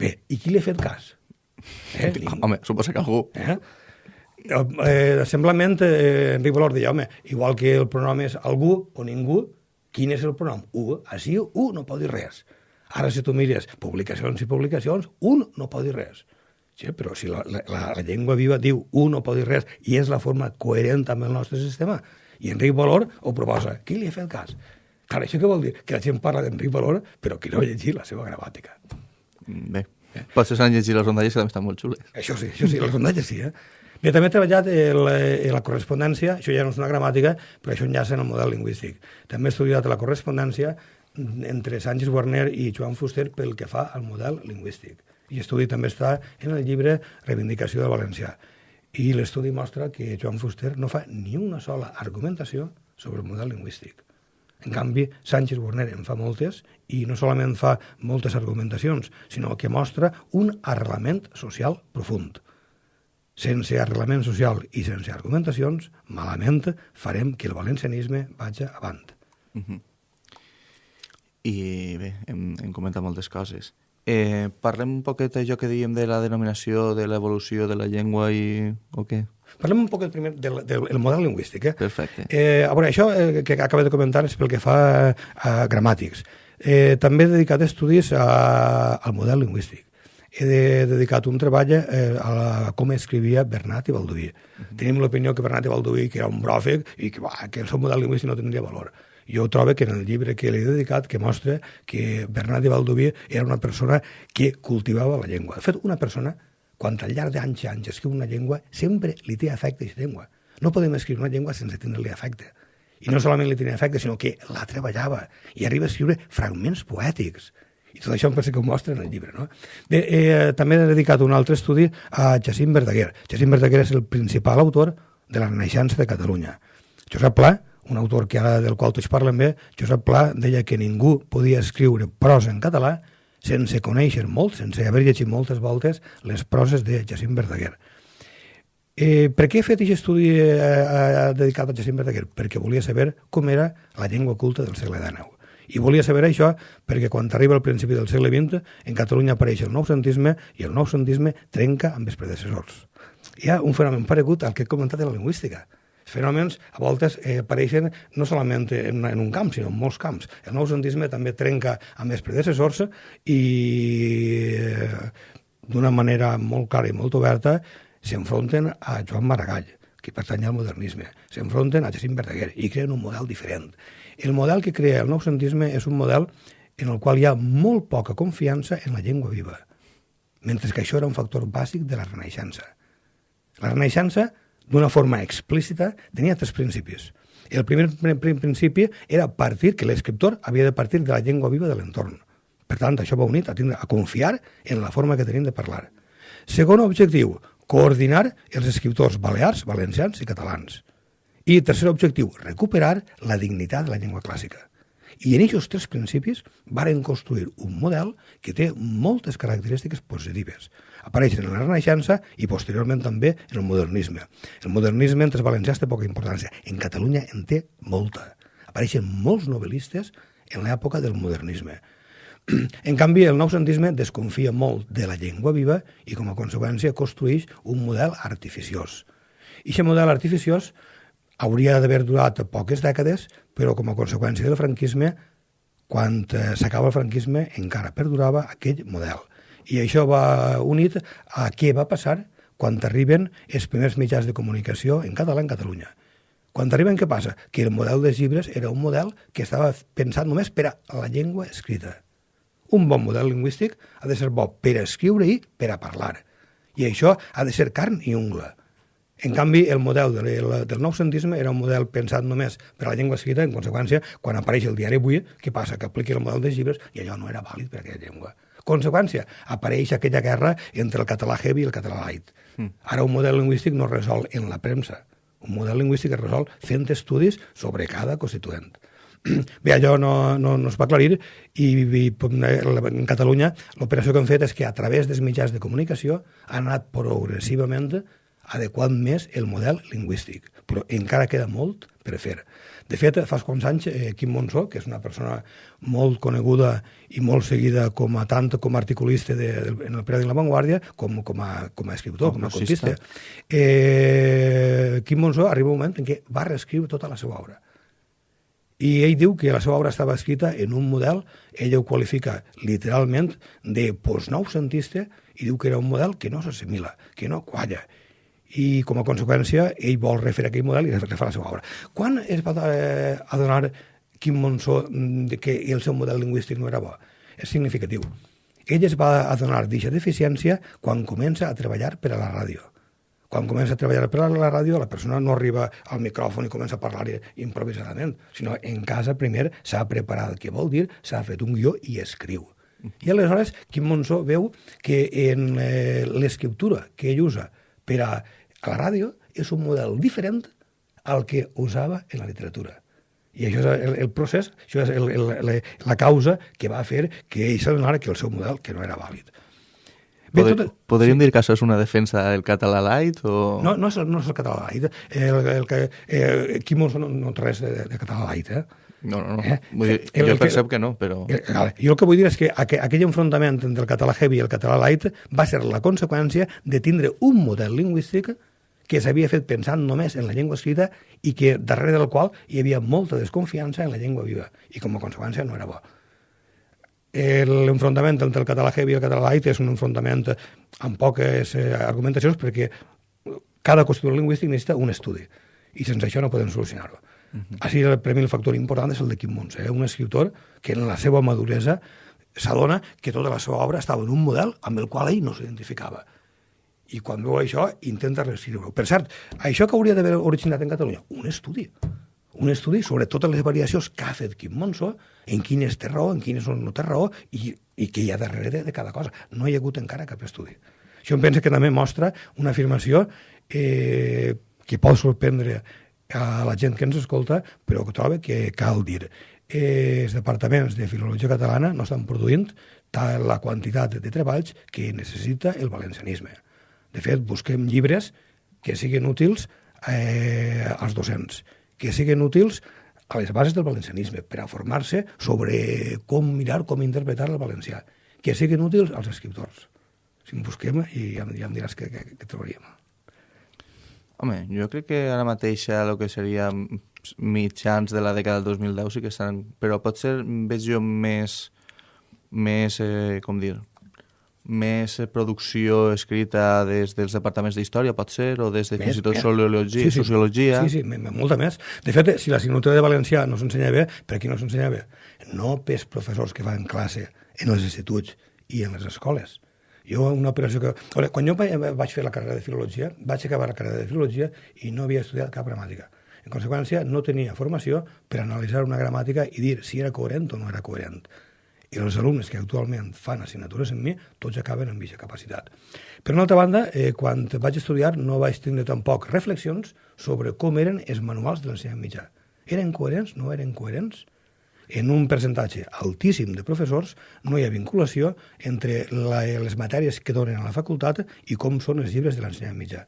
Bé, i qui li ha fet cas? Eh? Home, suposa que algú. Eh? eh, semblament, eh, Enric Valor deia, home, igual que el pronom és algú o ningú, quin és el pronom? U. Així, u no pot dir res. Ara, si tu mires publicacions i publicacions, un no pot dir res. Sí, però si la, la, la llengua viva diu un no pot dir res i és la forma coherent amb el nostre sistema, i Enric Valor ho proposa. Qui li ha fet cas? Clar, això què vol dir? Que la gent parla d'Enric Valor, però que no ha llegit la seva gramàtica. Bé, eh? potser s'han llegit les rondalles que també estan molt xules. Això sí, això sí, les rondalles sí, eh? Bé, també he treballat en la, en la correspondència, això ja no és una gramàtica, però això enllaça en el model lingüístic. També he estudiat la correspondència entre Sánchez Warner i Joan Fuster pel que fa al model lingüístic. I l'estudi també està en el llibre Reivindicació del Valencià. I l'estudi mostra que Joan Fuster no fa ni una sola argumentació sobre el model lingüístic. En canvi, Sánchez Warner en fa moltes i no solament fa moltes argumentacions, sinó que mostra un arrelament social profund sense arrelament social i sense argumentacions, malament farem que el valencianisme vagi avant. Uh -huh. I bé, hem, hem comentat moltes coses. Eh, parlem un poquet d'allò que dèiem de la denominació, de l'evolució de la llengua i... o què? Parlem un poc primer del, del, del model lingüístic. Eh? Perfecte. Eh, a veure, això eh, que acaba de comentar és pel que fa a gramàtics. Eh, també he dedicat estudis a, al model lingüístic he de, dedicat un treball eh, a, la, a com escrivia Bernat i Balduí. Uh -huh. Tenim l'opinió que Bernat i Balduí que era un bròfec i que, bah, que el seu model lingüístic no tindria valor. Jo trobo que en el llibre que l'he dedicat que mostra que Bernat de Baldoví era una persona que cultivava la llengua. De fet, una persona, quan al llarg d'anys i anys escriu una llengua, sempre li té afecte a aquesta llengua. No podem escriure una llengua sense tenir-li afecte. I no solament li tenia afecte, sinó que la treballava i arriba a escriure fragments poètics. I tot això em penso que ho mostra en el llibre. No? Bé, eh, també he dedicat un altre estudi a Jacint Verdaguer. Jacint Verdaguer és el principal autor de la Renaixença de Catalunya. Josep Pla, un autor que ara del qual tots parlen bé, Josep Pla deia que ningú podia escriure prosa en català sense conèixer molt, sense haver llegit moltes voltes les proses de Jacint Verdaguer. Eh, per què he fet aquest estudi eh, eh, dedicat a Jacint Verdaguer? Perquè volia saber com era la llengua culta del segle XIX. I volia saber això perquè quan arriba al principi del segle XX en Catalunya apareix el noucentisme i el noucentisme trenca amb els predecessors. Hi ha un fenomen paregut al que he comentat de la lingüística. Fenòmens a voltes eh, apareixen no solament en, en un camp, sinó en molts camps. El noucentisme també trenca amb els predecessors i eh, d'una manera molt clara i molt oberta s'enfronten a Joan Maragall, que pertany al modernisme, s'enfronten a Jacint Verdaguer i creen un model diferent. El model que crea el noucentisme és un model en el qual hi ha molt poca confiança en la llengua viva, mentre que això era un factor bàsic de la Renaixença. La Renaixença, d'una forma explícita, tenia tres principis. El primer principi era partir que l'escriptor havia de partir de la llengua viva de l'entorn. Per tant, això va unit a, tindre, a confiar en la forma que tenim de parlar. Segon objectiu, coordinar els escriptors balears, valencians i catalans. I tercer objectiu, recuperar la dignitat de la llengua clàssica. I en aquests tres principis varen construir un model que té moltes característiques positives. Apareixen en la Renaixença i posteriorment també en el modernisme. El modernisme entre els valencians té poca importància. En Catalunya en té molta. Apareixen molts novel·listes en l'època del modernisme. [clears throat] En canvi, el noucentisme desconfia molt de la llengua viva i, com a conseqüència, construeix un model artificiós. I aquest model artificiós hauria d'haver durat poques dècades, però com a conseqüència del franquisme, quan eh, s'acaba el franquisme, encara perdurava aquell model. I això va unit a què va passar quan arriben els primers mitjans de comunicació en català en Catalunya. Quan arriben, què passa? Que el model dels llibres era un model que estava pensat només per a la llengua escrita un bon model lingüístic ha de ser bo per a escriure i per a parlar. I això ha de ser carn i ungla. En canvi, el model de, de, del noucentisme era un model pensat només per a la llengua escrita, en conseqüència, quan apareix el diari avui, què passa? Que apliqui el model dels llibres i allò no era vàlid per a aquella llengua. Conseqüència, apareix aquella guerra entre el català heavy i el català light. Mm. Ara un model lingüístic no es resol en la premsa. Un model lingüístic es resol fent estudis sobre cada constituent. [clears throat] Bé, allò no, no, no es va aclarir i, i en Catalunya l'operació que hem fet és que a través dels mitjans de comunicació ha anat progressivament adequant més el model lingüístic, però encara queda molt per fer. De fet, fa uns anys, eh, Quim Monsó, que és una persona molt coneguda i molt seguida com a tant com a articulista de, de, en el periòdic La Vanguardia, com, com, a, com a escriptor, com, com a contista, eh, Quim Monsó arriba un moment en què va reescriure tota la seva obra i ell diu que la seva obra estava escrita en un model, ell ho qualifica literalment de postnoucentista i diu que era un model que no s'assimila, que no qualla. I com a conseqüència ell vol refer aquell model i refer la seva obra. Quan es va eh, adonar Quim Monsó de que el seu model lingüístic no era bo? És significatiu. Ell es va adonar d'aquesta deficiència quan comença a treballar per a la ràdio quan comença a treballar per a la ràdio, la persona no arriba al micròfon i comença a parlar improvisadament, sinó en casa primer s'ha preparat què vol dir, s'ha fet un guió i escriu. I aleshores Quim Monsó veu que en eh, l'escriptura que ell usa per a, a la ràdio és un model diferent al que usava en la literatura. I això és el, el procés, això és el, el, la, la causa que va fer que ell s'adonara que el seu model que no era vàlid. Bé, Poder, tot... Podríem dir que això és una defensa del català light? O... No, no és, no és el català light. El, el, que, eh, Quimos no, no té res de, de català light, eh? No, no, no. Eh? Vull dir, el, jo el percep que, que no, però... El, vale. Jo el que vull dir és que aquell enfrontament entre el català heavy i el català light va ser la conseqüència de tindre un model lingüístic que s'havia fet pensant només en la llengua escrita i que darrere del qual hi havia molta desconfiança en la llengua viva i com a conseqüència no era bo l'enfrontament entre el català heavy i el català light és un enfrontament amb poques eh, argumentacions perquè cada constructor lingüístic necessita un estudi i sense això no podem solucionar-ho. Uh -huh. Així, per mi, el factor important és el de Quim Montse, eh? un escriptor que en la seva maduresa s'adona que tota la seva obra estava en un model amb el qual ell no s'identificava. I quan veu això, intenta reescriure-ho. Per cert, això que hauria d'haver originat en Catalunya, un estudi un estudi sobre totes les variacions que ha fet Quim Monzó, en quines té raó, en quines no té raó, i, i què hi ha darrere de, cada cosa. No hi ha hagut encara cap estudi. Això em pensa que també mostra una afirmació eh, que pot sorprendre a la gent que ens escolta, però que trobo que cal dir. Eh, els departaments de filologia catalana no estan produint la quantitat de treballs que necessita el valencianisme. De fet, busquem llibres que siguin útils eh, als docents, que siguin útils a les bases del valencianisme, per a formar-se sobre com mirar, com interpretar el valencià, que siguin útils als escriptors. Si en busquem i ja, ja em diràs què, què, què trobaríem. Home, jo crec que ara mateix el que seria mitjans de la dècada del 2010 sí que estan... Però potser veig jo més, més eh, com dir, més producció escrita des dels departaments d'història, pot ser, o des de més, fins i tot sociologia, sí, sí. sociologia. Sí, sí, molta més. De fet, si l'assignatura de valencià no s'ensenya bé, per qui no s'ensenya bé? No pels professors que fan classe en els instituts i en les escoles. Jo, una operació que... Veure, quan jo vaig fer la carrera de filologia, vaig acabar la carrera de filologia i no havia estudiat cap gramàtica. En conseqüència, no tenia formació per analitzar una gramàtica i dir si era coherent o no era coherent i els alumnes que actualment fan assignatures amb mi, tots acaben amb aquesta capacitat. Per una altra banda, eh, quan vaig estudiar no vaig tenir tampoc reflexions sobre com eren els manuals de l'ensenyament mitjà. Eren coherents? No eren coherents? En un percentatge altíssim de professors no hi ha vinculació entre la, les matèries que donen a la facultat i com són els llibres de l'ensenyament mitjà.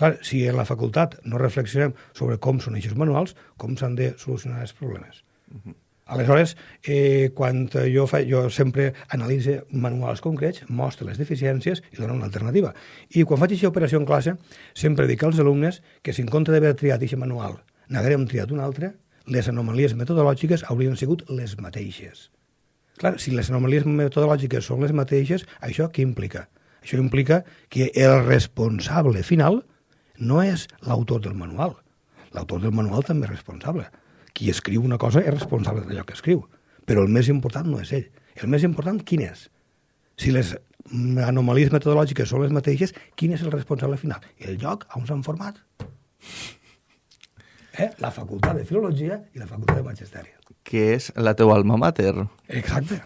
Clar, si en la facultat no reflexionem sobre com són aquests manuals, com s'han de solucionar els problemes. Uh -huh. Aleshores, eh, quan jo, fa, jo sempre analitzo manuals concrets, mostro les deficiències i dono una alternativa. I quan faig aquesta operació en classe, sempre dic als alumnes que si en compte d'haver triat aquest manual n'haguérem triat un altre, les anomalies metodològiques haurien sigut les mateixes. Clar, si les anomalies metodològiques són les mateixes, això què implica? Això implica que el responsable final no és l'autor del manual. L'autor del manual també és responsable qui escriu una cosa és responsable d'allò que escriu, però el més important no és ell. El més important, quin és? Si les anomalies metodològiques són les mateixes, quin és el responsable final? El lloc on s'han format. Eh? La facultat de Filologia i la facultat de Magisteri. Que és la teua alma mater. Exacte.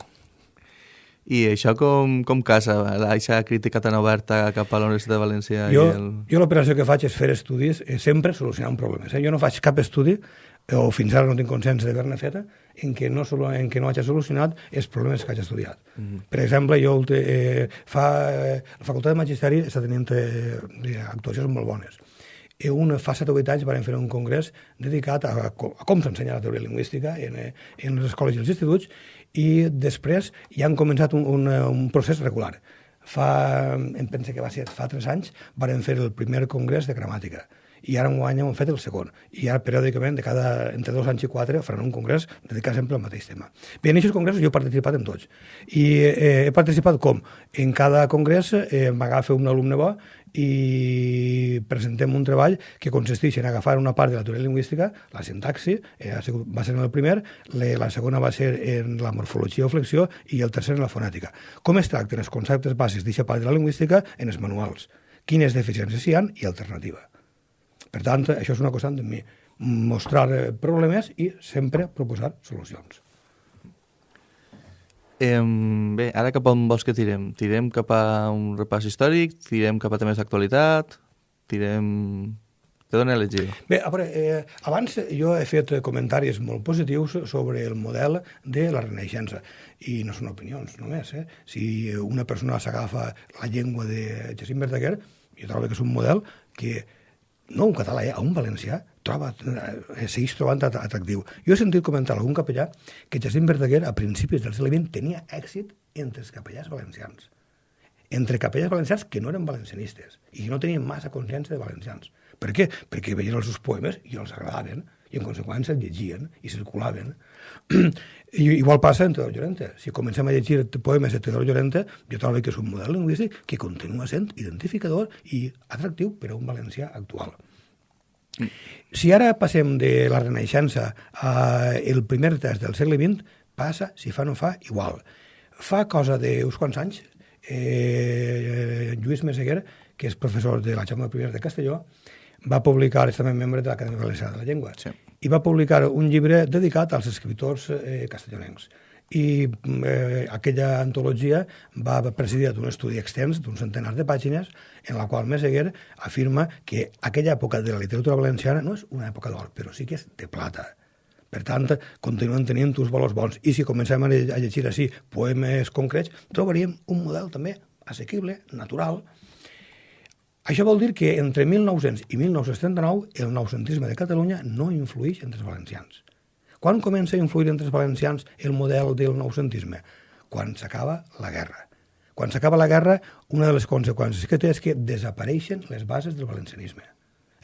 I això com, com casa, aquesta crítica tan oberta cap a la Universitat de València? Jo, el... jo l'operació que faig és fer estudis eh, sempre solucionant problemes. Eh? Jo no faig cap estudi o fins ara no tinc consciència d'haver-ne feta, en què no, solo, en què no hagi solucionat els problemes que hagi estudiat. Mm -hmm. Per exemple, jo eh, fa, eh, la Facultat de Magisteri està tenint eh, actuacions molt bones. I un, fa 7 o 8 anys vam fer un congrés dedicat a, a, com s'ensenya la teoria lingüística en, eh, en les escoles i els instituts i després ja han començat un, un, un procés regular. Fa, em penso que va ser fa 3 anys, vam fer el primer congrés de gramàtica i ara guany hem fet el segon. I ara, periòdicament, de cada, entre dos anys i quatre, faran un congrés dedicat sempre al mateix tema. Bé, en aquests congressos jo he participat en tots. I eh, he participat com? En cada congrés eh, m'agafa un alumne bo i presentem un treball que consisteix en agafar una part de la teoria lingüística, la sintaxi, eh, va ser en el primer, la segona va ser en la morfologia o flexió i el tercer en la fonètica. Com es tracten els conceptes bàsics d'aquesta part de la lingüística en els manuals? Quines deficiències hi han i alternativa. Per tant, això és una cosa de mi, mostrar eh, problemes i sempre proposar solucions. Eh, bé, ara cap on vols que tirem? Tirem cap a un repàs històric? Tirem cap a temes d'actualitat? Tirem... Te dona a elegir. Bé, a veure, eh, abans jo he fet comentaris molt positius sobre el model de la Renaixença, i no són opinions només. Eh? Si una persona s'agafa la llengua de Jacint Verdaguer, jo trobo que és un model que no un català, eh, a un valencià, troba, eh, segueix trobant atractiu. Jo he sentit comentar algun capellà que Jacint Verdaguer, a principis del segle XX, tenia èxit entre els capellars valencians. Entre capellars valencians que no eren valencianistes i que no tenien massa consciència de valencians. Per què? Perquè veien els seus poemes i els agradaven i en conseqüència els llegien i circulaven. [clears throat] I, igual passa en Teodor Llorente. Si comencem a llegir poemes de Teodor Llorente, jo trobo que és un model lingüístic que continua sent identificador i atractiu per a un valencià actual. Si ara passem de la Renaixença al primer terç del segle XX, passa, si fa no fa, igual. Fa cosa d'uns quants anys, eh, Lluís Meseguer, que és professor de la Jaume I de Castelló, va publicar, és també membre de l'Acadèmia Valenciana de la Llengua, Sí. i va publicar un llibre dedicat als escriptors eh, castellonencs. I eh, aquella antologia va presidir d'un estudi extens d'un centenar de pàgines en la qual Meseguer afirma que aquella època de la literatura valenciana no és una època d'or, però sí que és de plata. Per tant, continuen tenint uns valors bons. I si comencem a lle- a llegir així poemes concrets, trobaríem un model també assequible, natural. Això vol dir que entre 1900 i 1939 el noucentisme de Catalunya no influeix entre els valencians. Quan comença a influir entre els valencians el model del noucentisme? Quan s'acaba la guerra. Quan s'acaba la guerra, una de les conseqüències que té és que desapareixen les bases del valencianisme.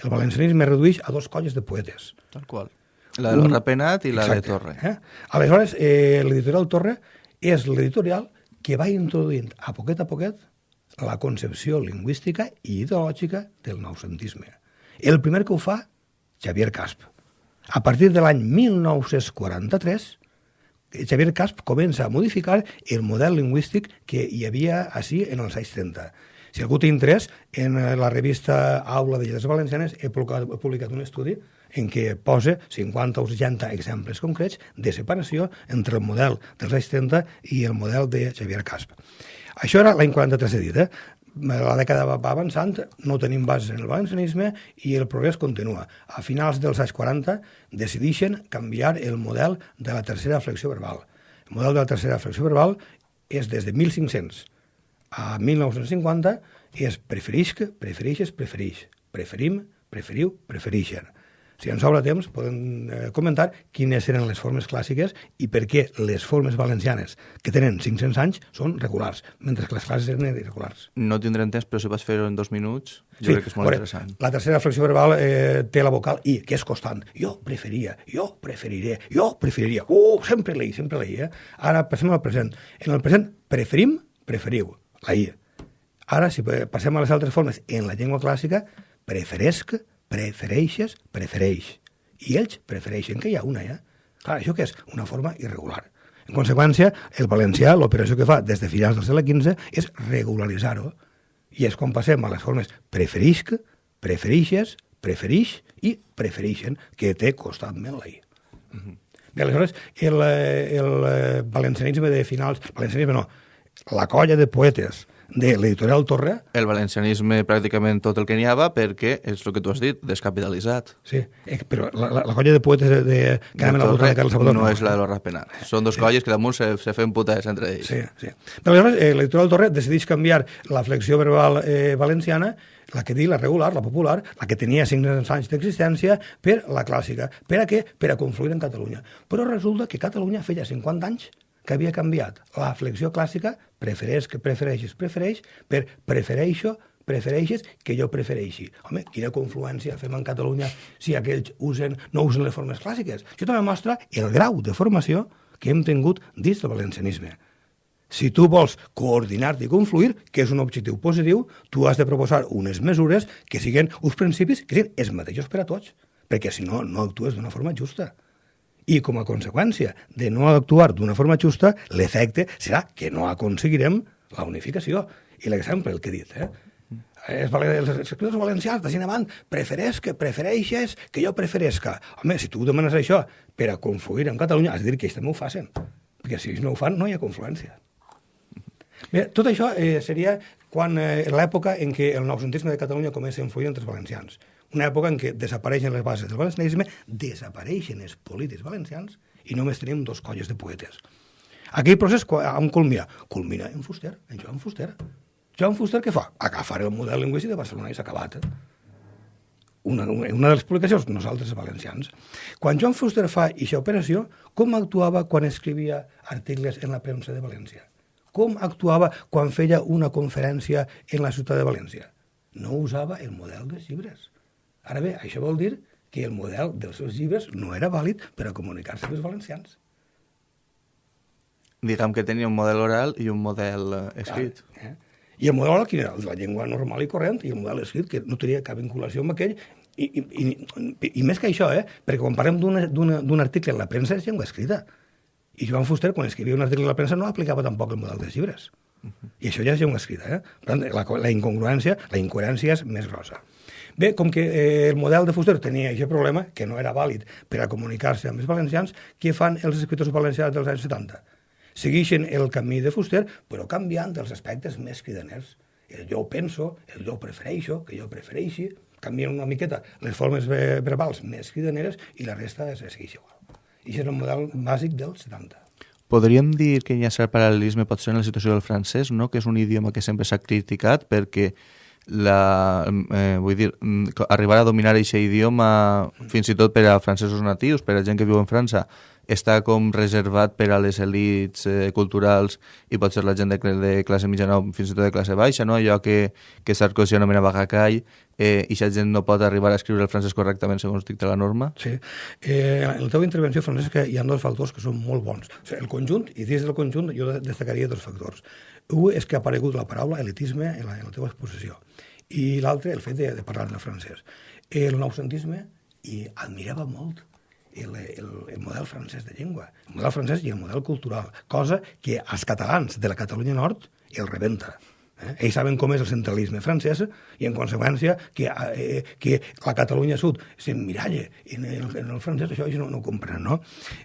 El valencianisme es redueix a dos colles de poetes. Tal qual. La de l'Orra Penat i la Exacte, de Torre. Eh? Aleshores, eh, l'editorial Torre és l'editorial que va introduint a poquet a poquet la concepció lingüística i ideològica del noucentisme. El primer que ho fa, Xavier Casp. A partir de l'any 1943, Xavier Casp comença a modificar el model lingüístic que hi havia així en els anys 30. Si algú té interès, en la revista Aula de Lletres Valencianes he publicat, un estudi en què posa 50 o 60 exemples concrets de separació entre el model dels anys 30 i el model de Xavier Casp. Això era l'any 43, he dit, eh? La dècada va va avançant, no tenim bases en el valencianisme i el progrés continua. A finals dels anys 40 decideixen canviar el model de la tercera flexió verbal. El model de la tercera flexió verbal és des de 1500 a 1950 és preferisc, preferixes, preferix. Preferim, preferiu, preferixen. Si ens sobra temps, podem eh, comentar quines eren les formes clàssiques i per què les formes valencianes, que tenen 500 anys, són regulars, mentre que les classes eren irregulars. No tindrem temps, però si vas fer-ho en dos minuts, jo crec que és molt veure, interessant. La tercera flexió verbal eh, té la vocal I, que és constant. Jo preferia, jo preferiré, jo preferiria. Uh, sempre l'I, sempre l'I. Eh? Ara passem al present. En el present preferim, preferiu, la I. Ara, si passem a les altres formes en la llengua clàssica, preferesc, prefereixes, prefereix. I ells prefereixen, que hi ha una, ja. Clar, això que és? Una forma irregular. En conseqüència, el valencià, l'operació que fa des de finals del segle XV és regularitzar-ho. I és quan passem a les formes preferisc, preferixes, preferix i preferixen, que té constantment la I. Bé, aleshores, el, el eh, valencianisme de finals... Valencianisme no, la colla de poetes de l'editorial Torre, El valencianisme pràcticament tot el que n'hi havia perquè és el que tu has dit, descapitalitzat. sí, eh, però la, la, la colla de poetes de, de, que anaven al voltant de Carles Salvador... no, és la de l'Orra Penat. Són dos colles que damunt se, se fem putes entre ells. Sí, sí. Però aleshores, eh, l'editorial Torre decideix canviar la flexió verbal eh, valenciana, la que diu la regular, la popular, la que tenia 500 anys d'existència, per la clàssica. Per a què? Per a confluir en Catalunya. Però resulta que Catalunya feia 50 anys que havia canviat la flexió clàssica, prefereix, que prefereixes, prefereix, per prefereixo, prefereixes que jo prefereixi. Home, quina confluència fem en Catalunya si aquells usen, no usen les formes clàssiques. Això també mostra el grau de formació que hem tingut dins del valencianisme. Si tu vols coordinar-te i confluir, que és un objectiu positiu, tu has de proposar unes mesures que siguin uns principis que siguin els mateixos per a tots, perquè si no, no actues d'una forma justa. I com a conseqüència de no actuar d'una forma justa, l'efecte serà que no aconseguirem la unificació. I l'exemple, el que he dit, eh? Els, valen- els escriptors valencians, d'ací en avant, prefereix que prefereixes que jo preferesca. Home, si tu demanes això per a confluir en Catalunya, has de dir que ells també ho facin. Perquè si ells no ho fan, no hi ha confluència. Bé, tot això eh, seria quan eh, l'època en què el noucentisme de Catalunya comença a influir entre els valencians. Una època en què desapareixen les bases del valencianisme, desapareixen els polítics valencians i només tenim dos colles de poetes. Aquell procés on culmina? Culmina en Fuster, en Joan Fuster. Joan Fuster què fa? Agafar el model lingüístic de Barcelona i s'ha acabat. Una, una una de les publicacions, nosaltres valencians. Quan Joan Fuster fa aquesta operació, com actuava quan escrivia articles en la premsa de València? Com actuava quan feia una conferència en la ciutat de València? No usava el model dels llibres. Ara bé, això vol dir que el model dels seus llibres no era vàlid per a comunicar-se amb els valencians. Diguem que tenia un model oral i un model eh, escrit. Eh? I el model oral quin era? El de la llengua normal i corrent, i el model escrit, que no tenia cap vinculació amb aquell, I, i, i, I més que això, eh? perquè quan parlem d'un article en la premsa és llengua escrita. I Joan Fuster, quan escrivia un article en la premsa, no aplicava tampoc el model dels llibres. Uh -huh. I això ja és llengua escrita. Eh? Per tant, la, la incongruència, la incoherència és més grossa. Bé, com que eh, el model de Fuster tenia aquest problema, que no era vàlid per a comunicar-se amb els valencians, què fan els escriptors valencians dels anys 70? Segueixen el camí de Fuster, però canviant els aspectes més cridaners. El jo penso, el jo prefereixo, que jo prefereixi, canvien una miqueta les formes verbals més cridaneres i la resta es segueix igual. I és el model bàsic del 70. Podríem dir que hi ha cert paral·lelisme potser en la situació del francès, no? que és un idioma que sempre s'ha criticat perquè la, eh, vull dir, arribar a dominar aquest idioma fins i tot per a francesos natius, per a gent que viu en França, està com reservat per a les elites eh, culturals i pot ser la gent de, de classe mitjana o fins i tot de classe baixa, no? allò que, que Sarkozy anomenava gacall, eh, i aquesta gent no pot arribar a escriure el francès correctament segons dicta la norma? Sí. Eh, en la teva intervenció, Francesc, hi ha dos factors que són molt bons. O sigui, el conjunt, i dins del conjunt jo destacaria dos factors. Un és que ha aparegut la paraula elitisme en la, en la teva exposició, i l'altre, el fet de, de parlar de francès. El noucentisme, i admirava molt el, el, el model francès de llengua, el model francès i el model cultural, cosa que als catalans de la Catalunya Nord el rebenta. Eh? Ells saben com és el centralisme francès i, en conseqüència, que, eh, que la Catalunya Sud s'emmiralle en, el, en el francès, això ells no, no ho comprenen, no?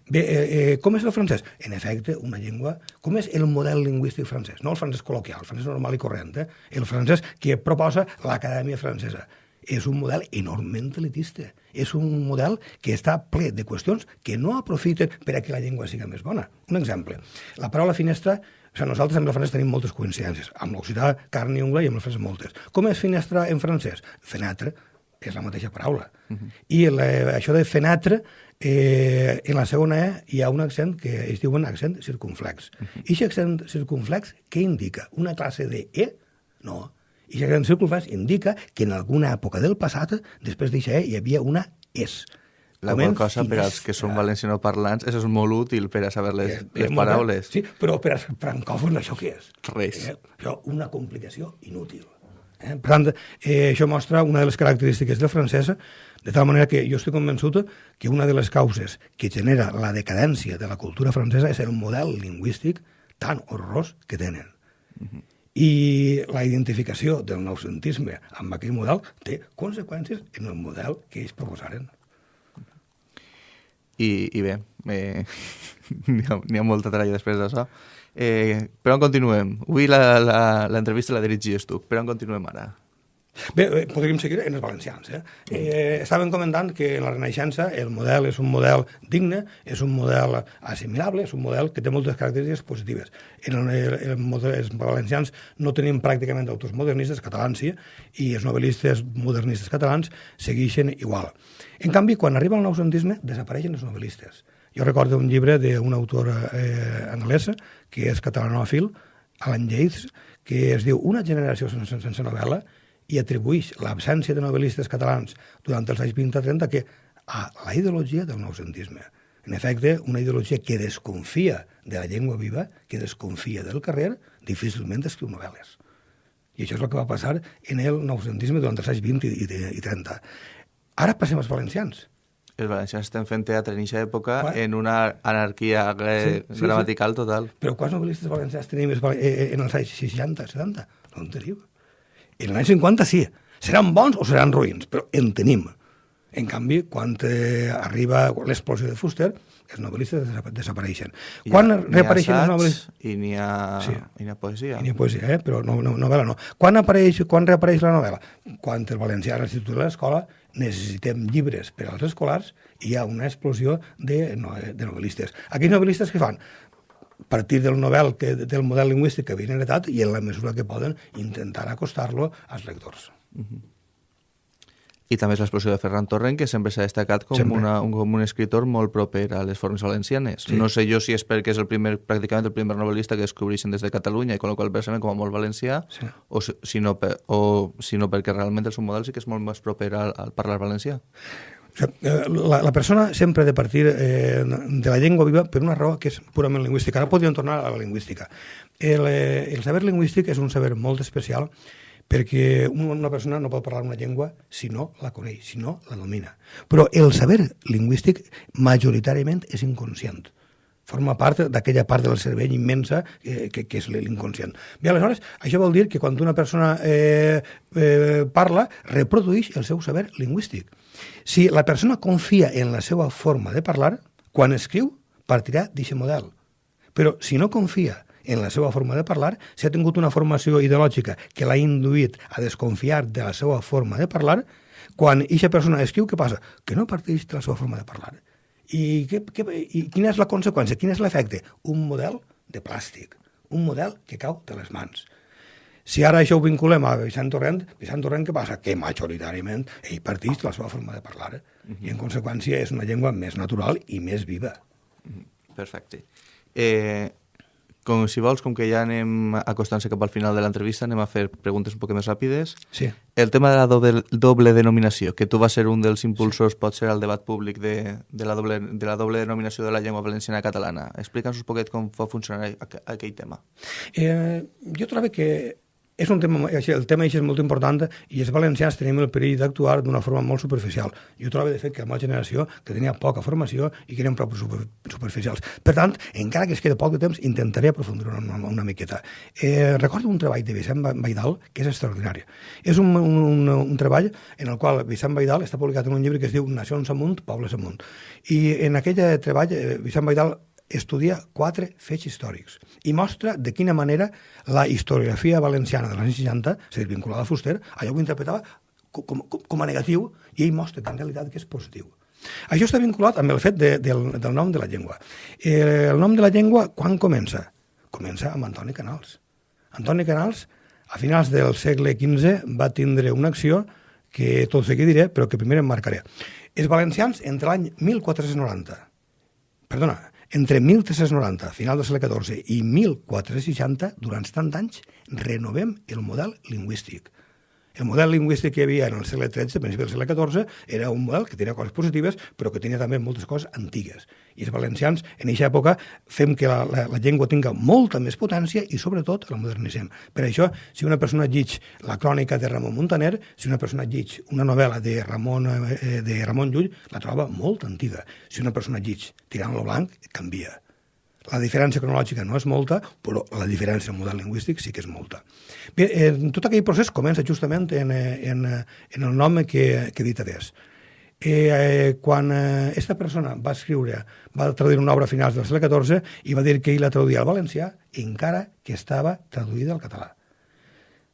Bé, eh, eh, com és el francès? En efecte, una llengua... Com és el model lingüístic francès? No el francès col·loquial, el francès normal i corrent, eh? el francès que proposa l'Acadèmia Francesa és un model enormement elitista. És un model que està ple de qüestions que no aprofiten per a que la llengua sigui més bona. Un exemple. La paraula finestra o sigui, nosaltres amb el francès tenim moltes coincidències. Amb l'occità, carn i ungla, i amb el francès moltes. Com és finestra en francès? Fenatre és la mateixa paraula. Uh -huh. I la, això de fenatre, eh, en la segona E hi ha un accent que es diuen accent circunflex. Uh -huh. I aquest accent circunflex, què indica? Una classe de E? No, i la gran circunflex indica que en alguna època del passat, després d'això, hi havia una es. La qual cosa, per als que són valencianoparlants, això és molt útil per a saber les, eh, les paraules. Sí, però per als francòfons això què és? Res. Eh, això, una complicació inútil. Eh? Per tant, eh, això mostra una de les característiques del francès, de tal manera que jo estic convençut que una de les causes que genera la decadència de la cultura francesa és el model lingüístic tan horrorós que tenen. Uh -huh i la identificació del noucentisme amb aquell model té conseqüències en el model que ells proposaren. I, i bé, eh, [laughs] n'hi ha, ha molta tralla després d'això. Eh, per on continuem? Avui l'entrevista la, la, la dirigies tu. Per on continuem ara? Bé, eh, podríem seguir en els valencians. Eh? Eh, estaven comentant que en la Renaixença el model és un model digne, és un model assimilable, és un model que té moltes característiques positives. En el, el, el model, els valencians no tenim pràcticament autors modernistes, catalans sí, i els novel·listes modernistes catalans segueixen igual. En canvi, quan arriba el noucentisme, desapareixen els novel·listes. Jo recordo un llibre d'una autora eh, anglesa, que és catalanòfil, Alan Yates, que es diu Una generació sense, sense novel·la, i atribueix l'absència de novel·listes catalans durant els anys 20-30 que a la ideologia del noucentisme. En efecte, una ideologia que desconfia de la llengua viva, que desconfia del carrer, difícilment escriu novel·les. I això és el que va passar en el noucentisme durant els anys 20 i, i 30. Ara passem als valencians. Els valencians estem fent teatre en aquesta època Quan? en una anarquia sí, sí, gramatical sí. total. Però quants novel·listes valencians tenim eh, eh, en els anys 60, 70? No en tenim. En l'any 50 sí. Seran bons o seran ruïns, però en tenim. En canvi, quan eh, arriba l'explosió de Fuster, els novel·listes desapareixen. I quan reapareixen els novel·listes... I n'hi ha, sí. ha poesia. I n'hi ha poesia, eh? però no, no, novel·la no. Quan, apareix, quan reapareix la novel·la? Quan el valencià l'institut de l'escola necessitem llibres per als escolars i hi ha una explosió de, no, de novel·listes. Aquells novel·listes que fan? partir del novel, que, del model lingüístic que havien heretat i en la mesura que poden intentar acostar-lo als lectors. Uh -huh. I també és l'explosió de Ferran Torrent, que sempre s'ha destacat com, una, un, com un escritor molt proper a les formes valencianes. Sí. No sé jo si és perquè és el primer, pràcticament el primer novel·lista que descobreixen des de Catalunya i con el qual com a molt valencià, sí. o, si no, per, o si no perquè realment el seu model sí que és molt més proper al, al parlar valencià. Eh, la, la persona sempre ha de partir eh, de la llengua viva per una raó que és purament lingüística. Ara podríem tornar a la lingüística. El, eh, el saber lingüístic és un saber molt especial perquè una persona no pot parlar una llengua si no la coneix, si no la domina. Però el saber lingüístic majoritàriament és inconscient forma part d'aquella part del cervell immensa eh, que, que és l'inconscient. Bé, aleshores, això vol dir que quan una persona eh, eh, parla, reprodueix el seu saber lingüístic. Si la persona confia en la seva forma de parlar, quan escriu, partirà d'aquest model. Però si no confia en la seva forma de parlar, si ha tingut una formació ideològica que l'ha induït a desconfiar de la seva forma de parlar, quan aquesta persona escriu, què passa? Que no parteix de la seva forma de parlar. I, què, què, I quina és la conseqüència? Quin és l'efecte? Un model de plàstic, un model que cau de les mans. Si ara això ho vinculem a Vicent Torrent, Vicent Torrent què passa? Que majoritàriament ell parteix de la seva forma de parlar. Uh -huh. I en conseqüència és una llengua més natural i més viva. -huh. Perfecte. Eh, com si vols, com que ja anem acostant-se cap al final de l'entrevista, anem a fer preguntes un poc més ràpides. Sí. El tema de la doble, doble denominació, que tu vas ser un dels impulsors, sí. pot ser al debat públic de, de, la doble, de la doble denominació de la llengua valenciana catalana. Explica'ns un poquet com va funcionar aquell tema. Eh, jo trobo que és un tema, el tema és molt important i els valencians tenim el perill d'actuar d'una forma molt superficial. Jo trobo, de fet, que la meva generació, que tenia poca formació i que eren prou super, superficials. Per tant, encara que es queda poc de temps, intentaré aprofundir una, una, una miqueta. Eh, recordo un treball de Vicent Baidal que és extraordinari. És un, un, un, un treball en el qual Vicent Baidal està publicat en un llibre que es diu Nacions amunt, pobles amunt. I en aquell treball, eh, Vicent Baidal estudia quatre fets històrics i mostra de quina manera la historiografia valenciana dels anys 60, és a dir, vinculada a Fuster, allò ho interpretava com, com, com a negatiu i ell mostra que en realitat que és positiu. Això està vinculat amb el fet de, del, del nom de la llengua. Eh, el nom de la llengua, quan comença? Comença amb Antoni Canals. Antoni Canals, a finals del segle XV, va tindre una acció que tot seguit diré, però que primer em marcaré. Els valencians, entre l'any 1490, perdona, entre 1390, final del segle XIV, i 1460, durant tant anys, renovem el model lingüístic. El model lingüístic que hi havia en el segle XIII, principi del segle XIV, era un model que tenia coses positives, però que tenia també moltes coses antigues. I els valencians, en aquesta època, fem que la, la, la llengua tinga molta més potència i, sobretot, la modernitzem. Per això, si una persona llig la crònica de Ramon Montaner, si una persona llig una novel·la de Ramon, eh, de Ramon Llull, la troba molt antiga. Si una persona llig Tirant lo blanc, canvia la diferència cronològica no és molta, però la diferència en model lingüístic sí que és molta. Bé, eh, tot aquell procés comença justament en, eh, en, eh, en el nom que, que dit adés. Eh, quan aquesta eh, persona va escriure, va traduir una obra a finals del segle XIV i va dir que ell la traduïa al valencià encara que estava traduïda al català.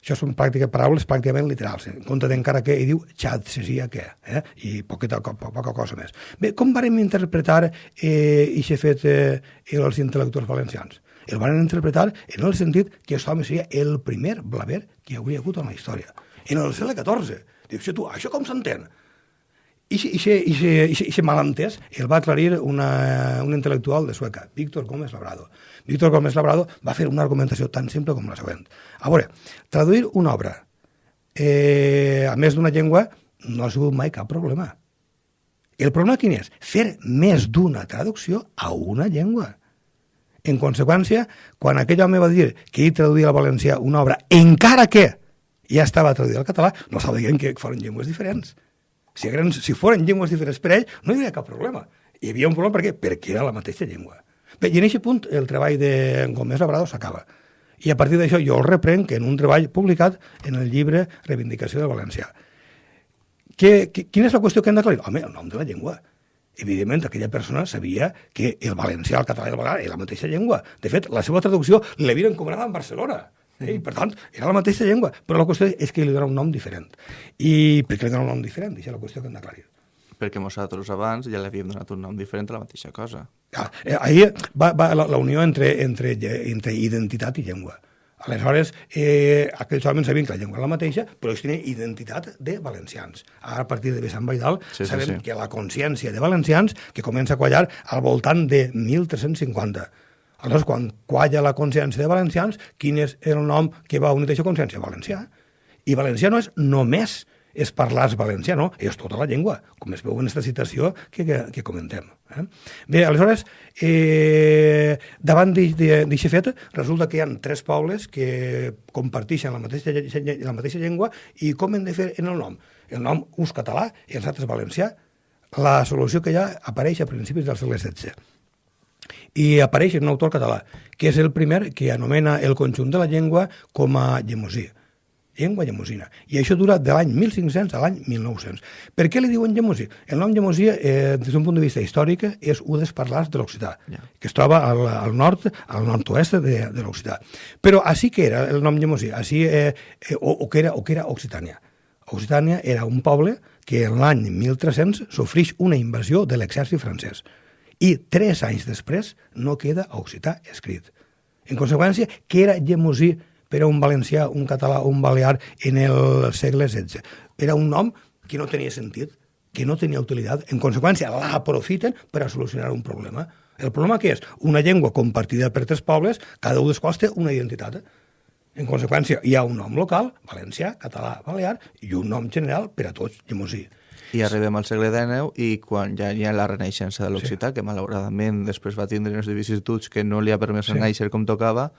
Això són pràctiques, paraules pràcticament literals, en compte d'encara que hi diu xat, seria que, eh? i poqueta, poca, poca cosa més. Bé, com varem interpretar eh, aquest fet eh, els intel·lectuals valencians? El van interpretar en el sentit que aquest home seria el primer blaver que hi hauria hagut en la història. En el segle XIV. Dius, tu, això com s'entén? I aquest malentès el va aclarir una, un intel·lectual de Sueca, Víctor Gómez Labrado. Víctor Gómez Labrado va fer una argumentació tan simple com la següent. A veure, traduir una obra eh, a més d'una llengua no ha sigut mai cap problema. El problema quin és? Fer més d'una traducció a una llengua. En conseqüència, quan aquell home va dir que ell traduïa al valencià una obra, encara que ja estava traduïda al català, no estava dient que foren llengües diferents si, eren, si foren llengües diferents per ell, no hi havia cap problema. Hi havia un problema per què? Perquè era la mateixa llengua. Bé, i en aquest punt el treball de Gómez Labrado s'acaba. I a partir d'això jo el reprenc en un treball publicat en el llibre Reivindicació del Valencià. Que, que, quina és la qüestió que hem d'aclarir? Home, el nom de la llengua. Evidentment, aquella persona sabia que el valencià, el català i el valencià era la mateixa llengua. De fet, la seva traducció l'havien encomanada en Barcelona. Eh? I, per tant, era la mateixa llengua, però la qüestió és que li dona un nom diferent. I per què li dona un nom diferent? Això és la qüestió que hem d'aclarir. Perquè nosaltres abans ja li havíem donat un nom diferent a la mateixa cosa. Ah, eh, ahir va, va la, la unió entre, entre, entre identitat i llengua. Aleshores, eh, aquells homes sabien que la llengua era la mateixa, però ells tenien identitat de valencians. Ara, a partir de Sant Baidal, sí, sabem sí, sí. que la consciència de valencians que comença a quallar al voltant de 1350 Aleshores, quan qualla la consciència de valencians, quin és el nom que va unir aquesta consciència? Valencià. I valencià no és només és parlar valencià, no, és tota la llengua, com es veu en aquesta citació que, que, que comentem. Eh? Bé, aleshores, eh, davant d'aquest fet, resulta que hi ha tres pobles que comparteixen la mateixa, la mateixa llengua i com hem de fer en el nom? El nom ús català i els altres valencià. La solució que ha apareix a principis del segle XVI i apareix un autor català, que és el primer que anomena el conjunt de la llengua com a llemosí llengua llemosina. I això dura de l'any 1500 a l'any 1900. Per què li diuen llemosí? El nom llemosí, eh, des d'un punt de vista històric, és un dels parlars de l'occità, yeah. que es troba al, al nord, al nord-oest de, de l'occità. Però així que era el nom llemosí, així, eh, eh, o, o, que era, o que era Occitània. Occitània era un poble que en l'any 1300 sofreix una invasió de l'exèrcit francès i tres anys després no queda occità escrit. En conseqüència, què era llemosí per a un valencià, un català o un balear en el segle XVI? Era un nom que no tenia sentit, que no tenia utilitat. En conseqüència, l'aprofiten per a solucionar un problema. El problema que és? Una llengua compartida per tres pobles, cada un dels quals té una identitat. En conseqüència, hi ha un nom local, valencià, català, balear, i un nom general per a tots, llemosí. I arribem al segle XIX i quan ja hi ha la renaixença de l'occità, sí. que malauradament després va tindre unes vicissituds que no li ha permès sí. néixer com tocava,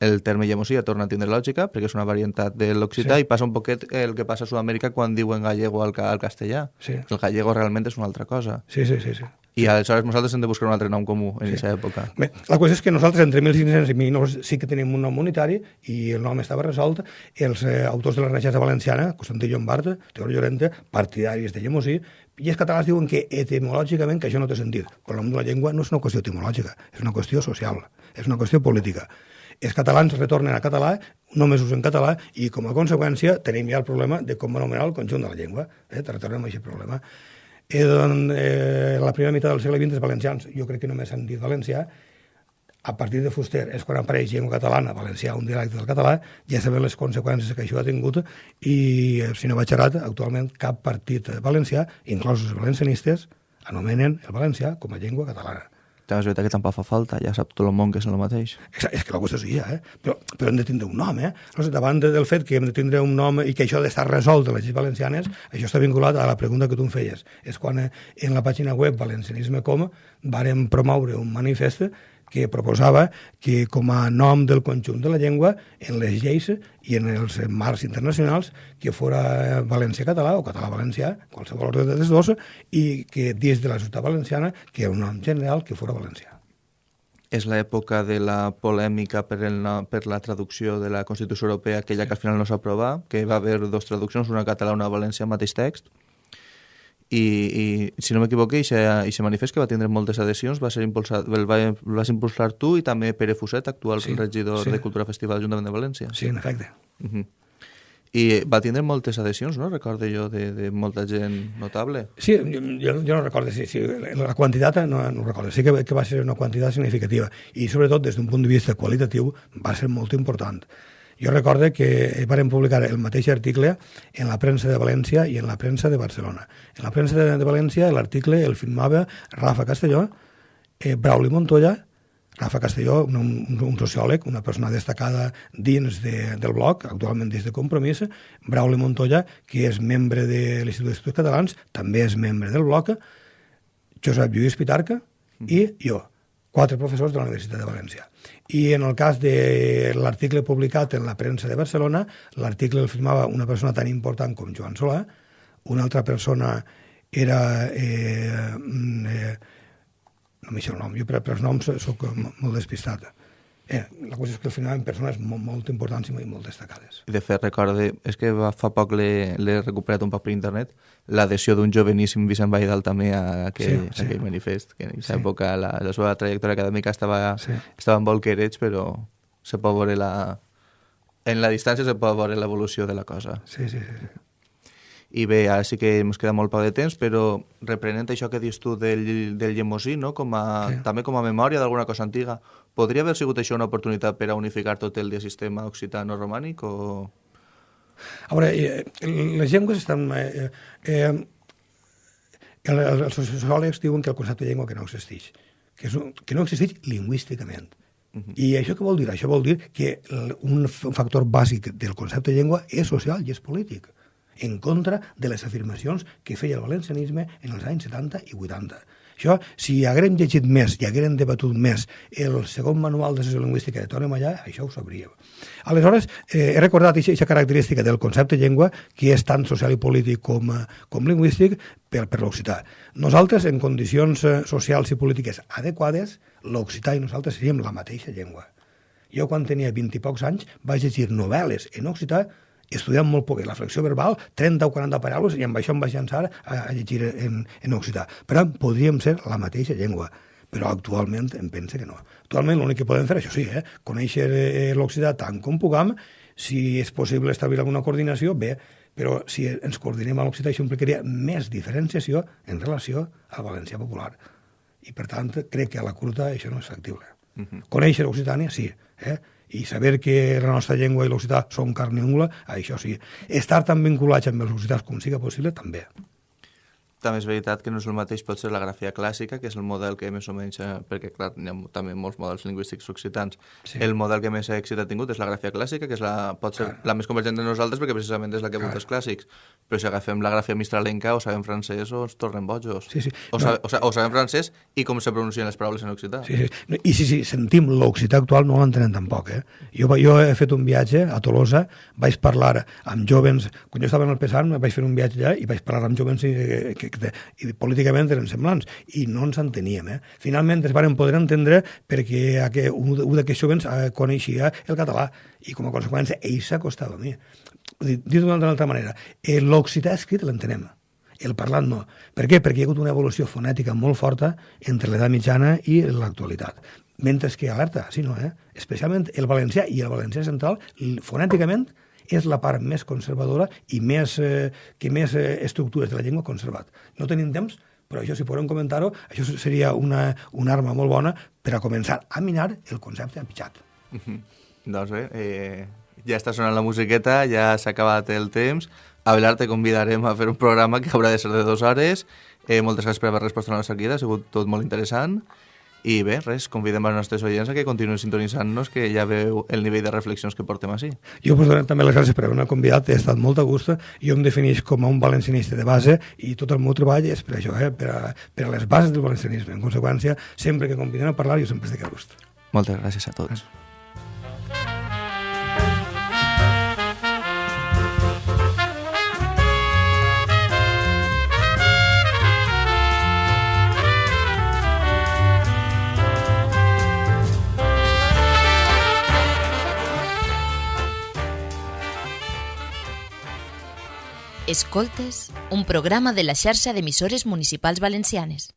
el terme llemosí ja torna a tindre lògica perquè és una varietat de l'occità sí. i passa un poquet el que passa a Sud-amèrica quan diuen gallego al, al castellà. Sí. El gallego realment és una altra cosa. Sí, sí, sí. sí. I aleshores nosaltres hem de buscar un altre nom comú en aquesta sí. època. Bé, la qüestió és que nosaltres entre 1500 i 1900 sí que tenim un nom unitari i el nom estava resolt. Els eh, autors de la Renaixença Valenciana, Constantí Llombard, Teodor Llorente, partidaris de Llemosí, i els catalans diuen que etimològicament que això no té sentit. Però el nom de la llengua no és una qüestió etimològica, és una qüestió social, és una qüestió política. Els catalans retornen a català, només usen català, i com a conseqüència tenim ja el problema de com anomenar el conjunt de la llengua. Eh? Retornem a aquest problema eh, doncs, eh, la primera meitat del segle XX els valencians, jo crec que només han dit valencià, a partir de Fuster és quan apareix llengua catalana, valencià, un dialecte del català, ja sabem les conseqüències que això ha tingut i, eh, si no vaig errat, actualment cap partit valencià, inclosos els valencianistes, anomenen el valencià com a llengua catalana. Veritat que tampoc fa falta, ja sap tot el món que és el mateix. És que la qüestió ja, eh? Però, però hem de tindre un nom, eh? Sé, davant del fet que hem de tindre un nom i que això ha d'estar resolt a les lleis valencianes, això està vinculat a la pregunta que tu em feies. És quan eh, en la pàgina web valencianisme.com vàrem promoure un manifest que proposava que com a nom del conjunt de la llengua en les lleis i en els marcs internacionals que fora valencià-català o català-valencià, qualsevol ordre de les dos, i que dins de la ciutat valenciana que era un nom general que fora valencià. És l'època de la polèmica per, el, per la traducció de la Constitució Europea, aquella sí. que al final no s'aprova, que va haver dues traduccions, una català i una valencià, mateix text, i, i si no m'equivoco, aquest manifest que va tindre moltes adhesions va ser impulsat, el, va, el vas impulsar tu i també Pere Fuset, actual sí, regidor sí. de Cultura Festival de l'Ajuntament de València. Sí, en efecte. Uh -huh. I va tindre moltes adhesions, no? Recordo jo, de, de molta gent notable. Sí, jo, jo no recordo, sí, sí, la quantitat no, no recordo, sí que, que va ser una quantitat significativa i sobretot des d'un punt de vista qualitatiu va ser molt important. Jo recorde que varen publicar el mateix article en la premsa de València i en la premsa de Barcelona. En la premsa de, de València l'article el firmava Rafa Castelló, eh, Brauli Montoya, Rafa Castelló, un, un, un sociòleg, una persona destacada dins de, del bloc, actualment des de Compromís, Brauli Montoya, que és membre de l'Institut d'Estudis Catalans, també és membre del bloc, Josep Lluís Pitarca i jo quatre professors de la Universitat de València. I en el cas de l'article publicat en la premsa de Barcelona, l'article el firmava una persona tan important com Joan Solà, una altra persona era... Eh, mm, eh, no m'hi el nom, jo per, per els noms sóc molt despistat. Eh, la qüestió és que al final en persones molt, molt importants i molt destacades. I de fet, recorde, és que fa poc l'he recuperat un poc per internet, l'adhesió d'un joveníssim Vicent Baidal també a aquell, sí, sí. a aquell manifest, que en aquesta sí. època la, la seva trajectòria acadèmica estava, sí. estava en bolquereig, però se pot veure la... En la distància se pot veure l'evolució de la cosa. Sí, sí, sí. I bé, ara sí que ens queda molt poc de temps, però reprenent això que dius tu del, del llemosí, no? com a, sí. també com a memòria d'alguna cosa antiga, podria haver sigut això una oportunitat per a unificar tot el sistema occitano-romànic o...? A veure, eh, les llengües estan... Eh, eh, els sociòlegs diuen que el concepte de llengua que no existeix, que, és un, que no existeix lingüísticament. Uh -huh. I això què vol dir? Això vol dir que un factor bàsic del concepte de llengua és social i és polític. En contra de les afirmacions que feia el valencianisme en els anys 70 i 80. Això, si haguérem llegit més i haguérem debatut més el segon manual de sociolingüística de Toni Mallà, això ho sabríem. Aleshores, eh, he recordat aquesta característica del concepte llengua, que és tant social i polític com, eh, com lingüístic, per, per l'occità. Nosaltres, en condicions eh, socials i polítiques adequades, l'occità i nosaltres seríem la mateixa llengua. Jo, quan tenia 20 i pocs anys, vaig llegir novel·les en occità estudiant molt poc la flexió verbal, 30 o 40 paraules, i amb això em vaig llançar a, a llegir en, en occità. Per tant, podríem ser la mateixa llengua però actualment em pensa que no. Actualment l'únic que podem fer, això sí, eh, conèixer eh, l'occità tant com puguem, si és possible establir alguna coordinació, bé, però si ens coordinem a l'occità això implicaria més diferenciació en relació al valencià popular. I per tant, crec que a la curta això no és factible. Uh -huh. Conèixer l'occitània, sí, eh? I saber que la nostra llengua i l'occità són carn i ungla, això sí. Estar tan vinculats amb els occitans com siga possible, també també és veritat que no és el mateix pot ser la grafia clàssica, que és el model que més o menys, eh, perquè clar, hi ha també molts models lingüístics occitans, sí. el model que més èxit ha tingut és la grafia clàssica, que és la, pot ser clar. la més convergent de nosaltres perquè precisament és la que ha els clàssics, però si agafem la grafia mistralenca o sabem francès o ens tornem bojos. Sí, sí. O, no. sabe, o, o sabem francès i com se pronuncien les paraules en occità. Sí, sí. I sí, sí, sentim l'occità actual no l'entenem tampoc. Eh? Jo, jo he fet un viatge a Tolosa, vaig parlar amb jovens, quan jo estava en el Pesant vaig fer un viatge allà i vaig parlar amb jovens eh, que, que, que, i políticament eren semblants, i no ens enteníem. Eh? Finalment es van poder entendre perquè aqu un, un d'aquests jovens eh, coneixia el català, i com a conseqüència ell s'acostava a mi. Dit d'una altra manera, eh, l'occità escrit l'entenem, el parlat no. Per què? Perquè hi ha hagut una evolució fonètica molt forta entre l'edat mitjana i l'actualitat. Mentre que, alerta, sí, no, eh? especialment el valencià i el valencià central, fonèticament, és la part més conservadora i més, eh, que més eh, estructures de la llengua conservat. No tenim temps, però això, si podem comentar-ho, això seria una, una arma molt bona per a començar a minar el concepte empitjat. Mm -hmm. Doncs bé, eh, ja està sonant la musiqueta, ja s'ha acabat el temps. A Belar te convidarem a fer un programa que haurà de ser de dues hores. Eh, moltes gràcies per haver respost a la nostra crida, ha sigut tot molt interessant. I bé, res, convidem els nostres oients a que continuïn sintonitzant-nos, que ja veu el nivell de reflexions que portem així. Jo us dono també les gràcies per haver-me convidat, he estat molt a gust, jo em defineix com a un valencianista de base i tot el meu treball és per això, eh, per, a, per a les bases del valencianisme. En conseqüència, sempre que convidem a parlar, jo sempre estic a gust. Moltes gràcies a tots. Gràcies. Escoltes, un programa de la xarxa d'emissores municipals valencianes.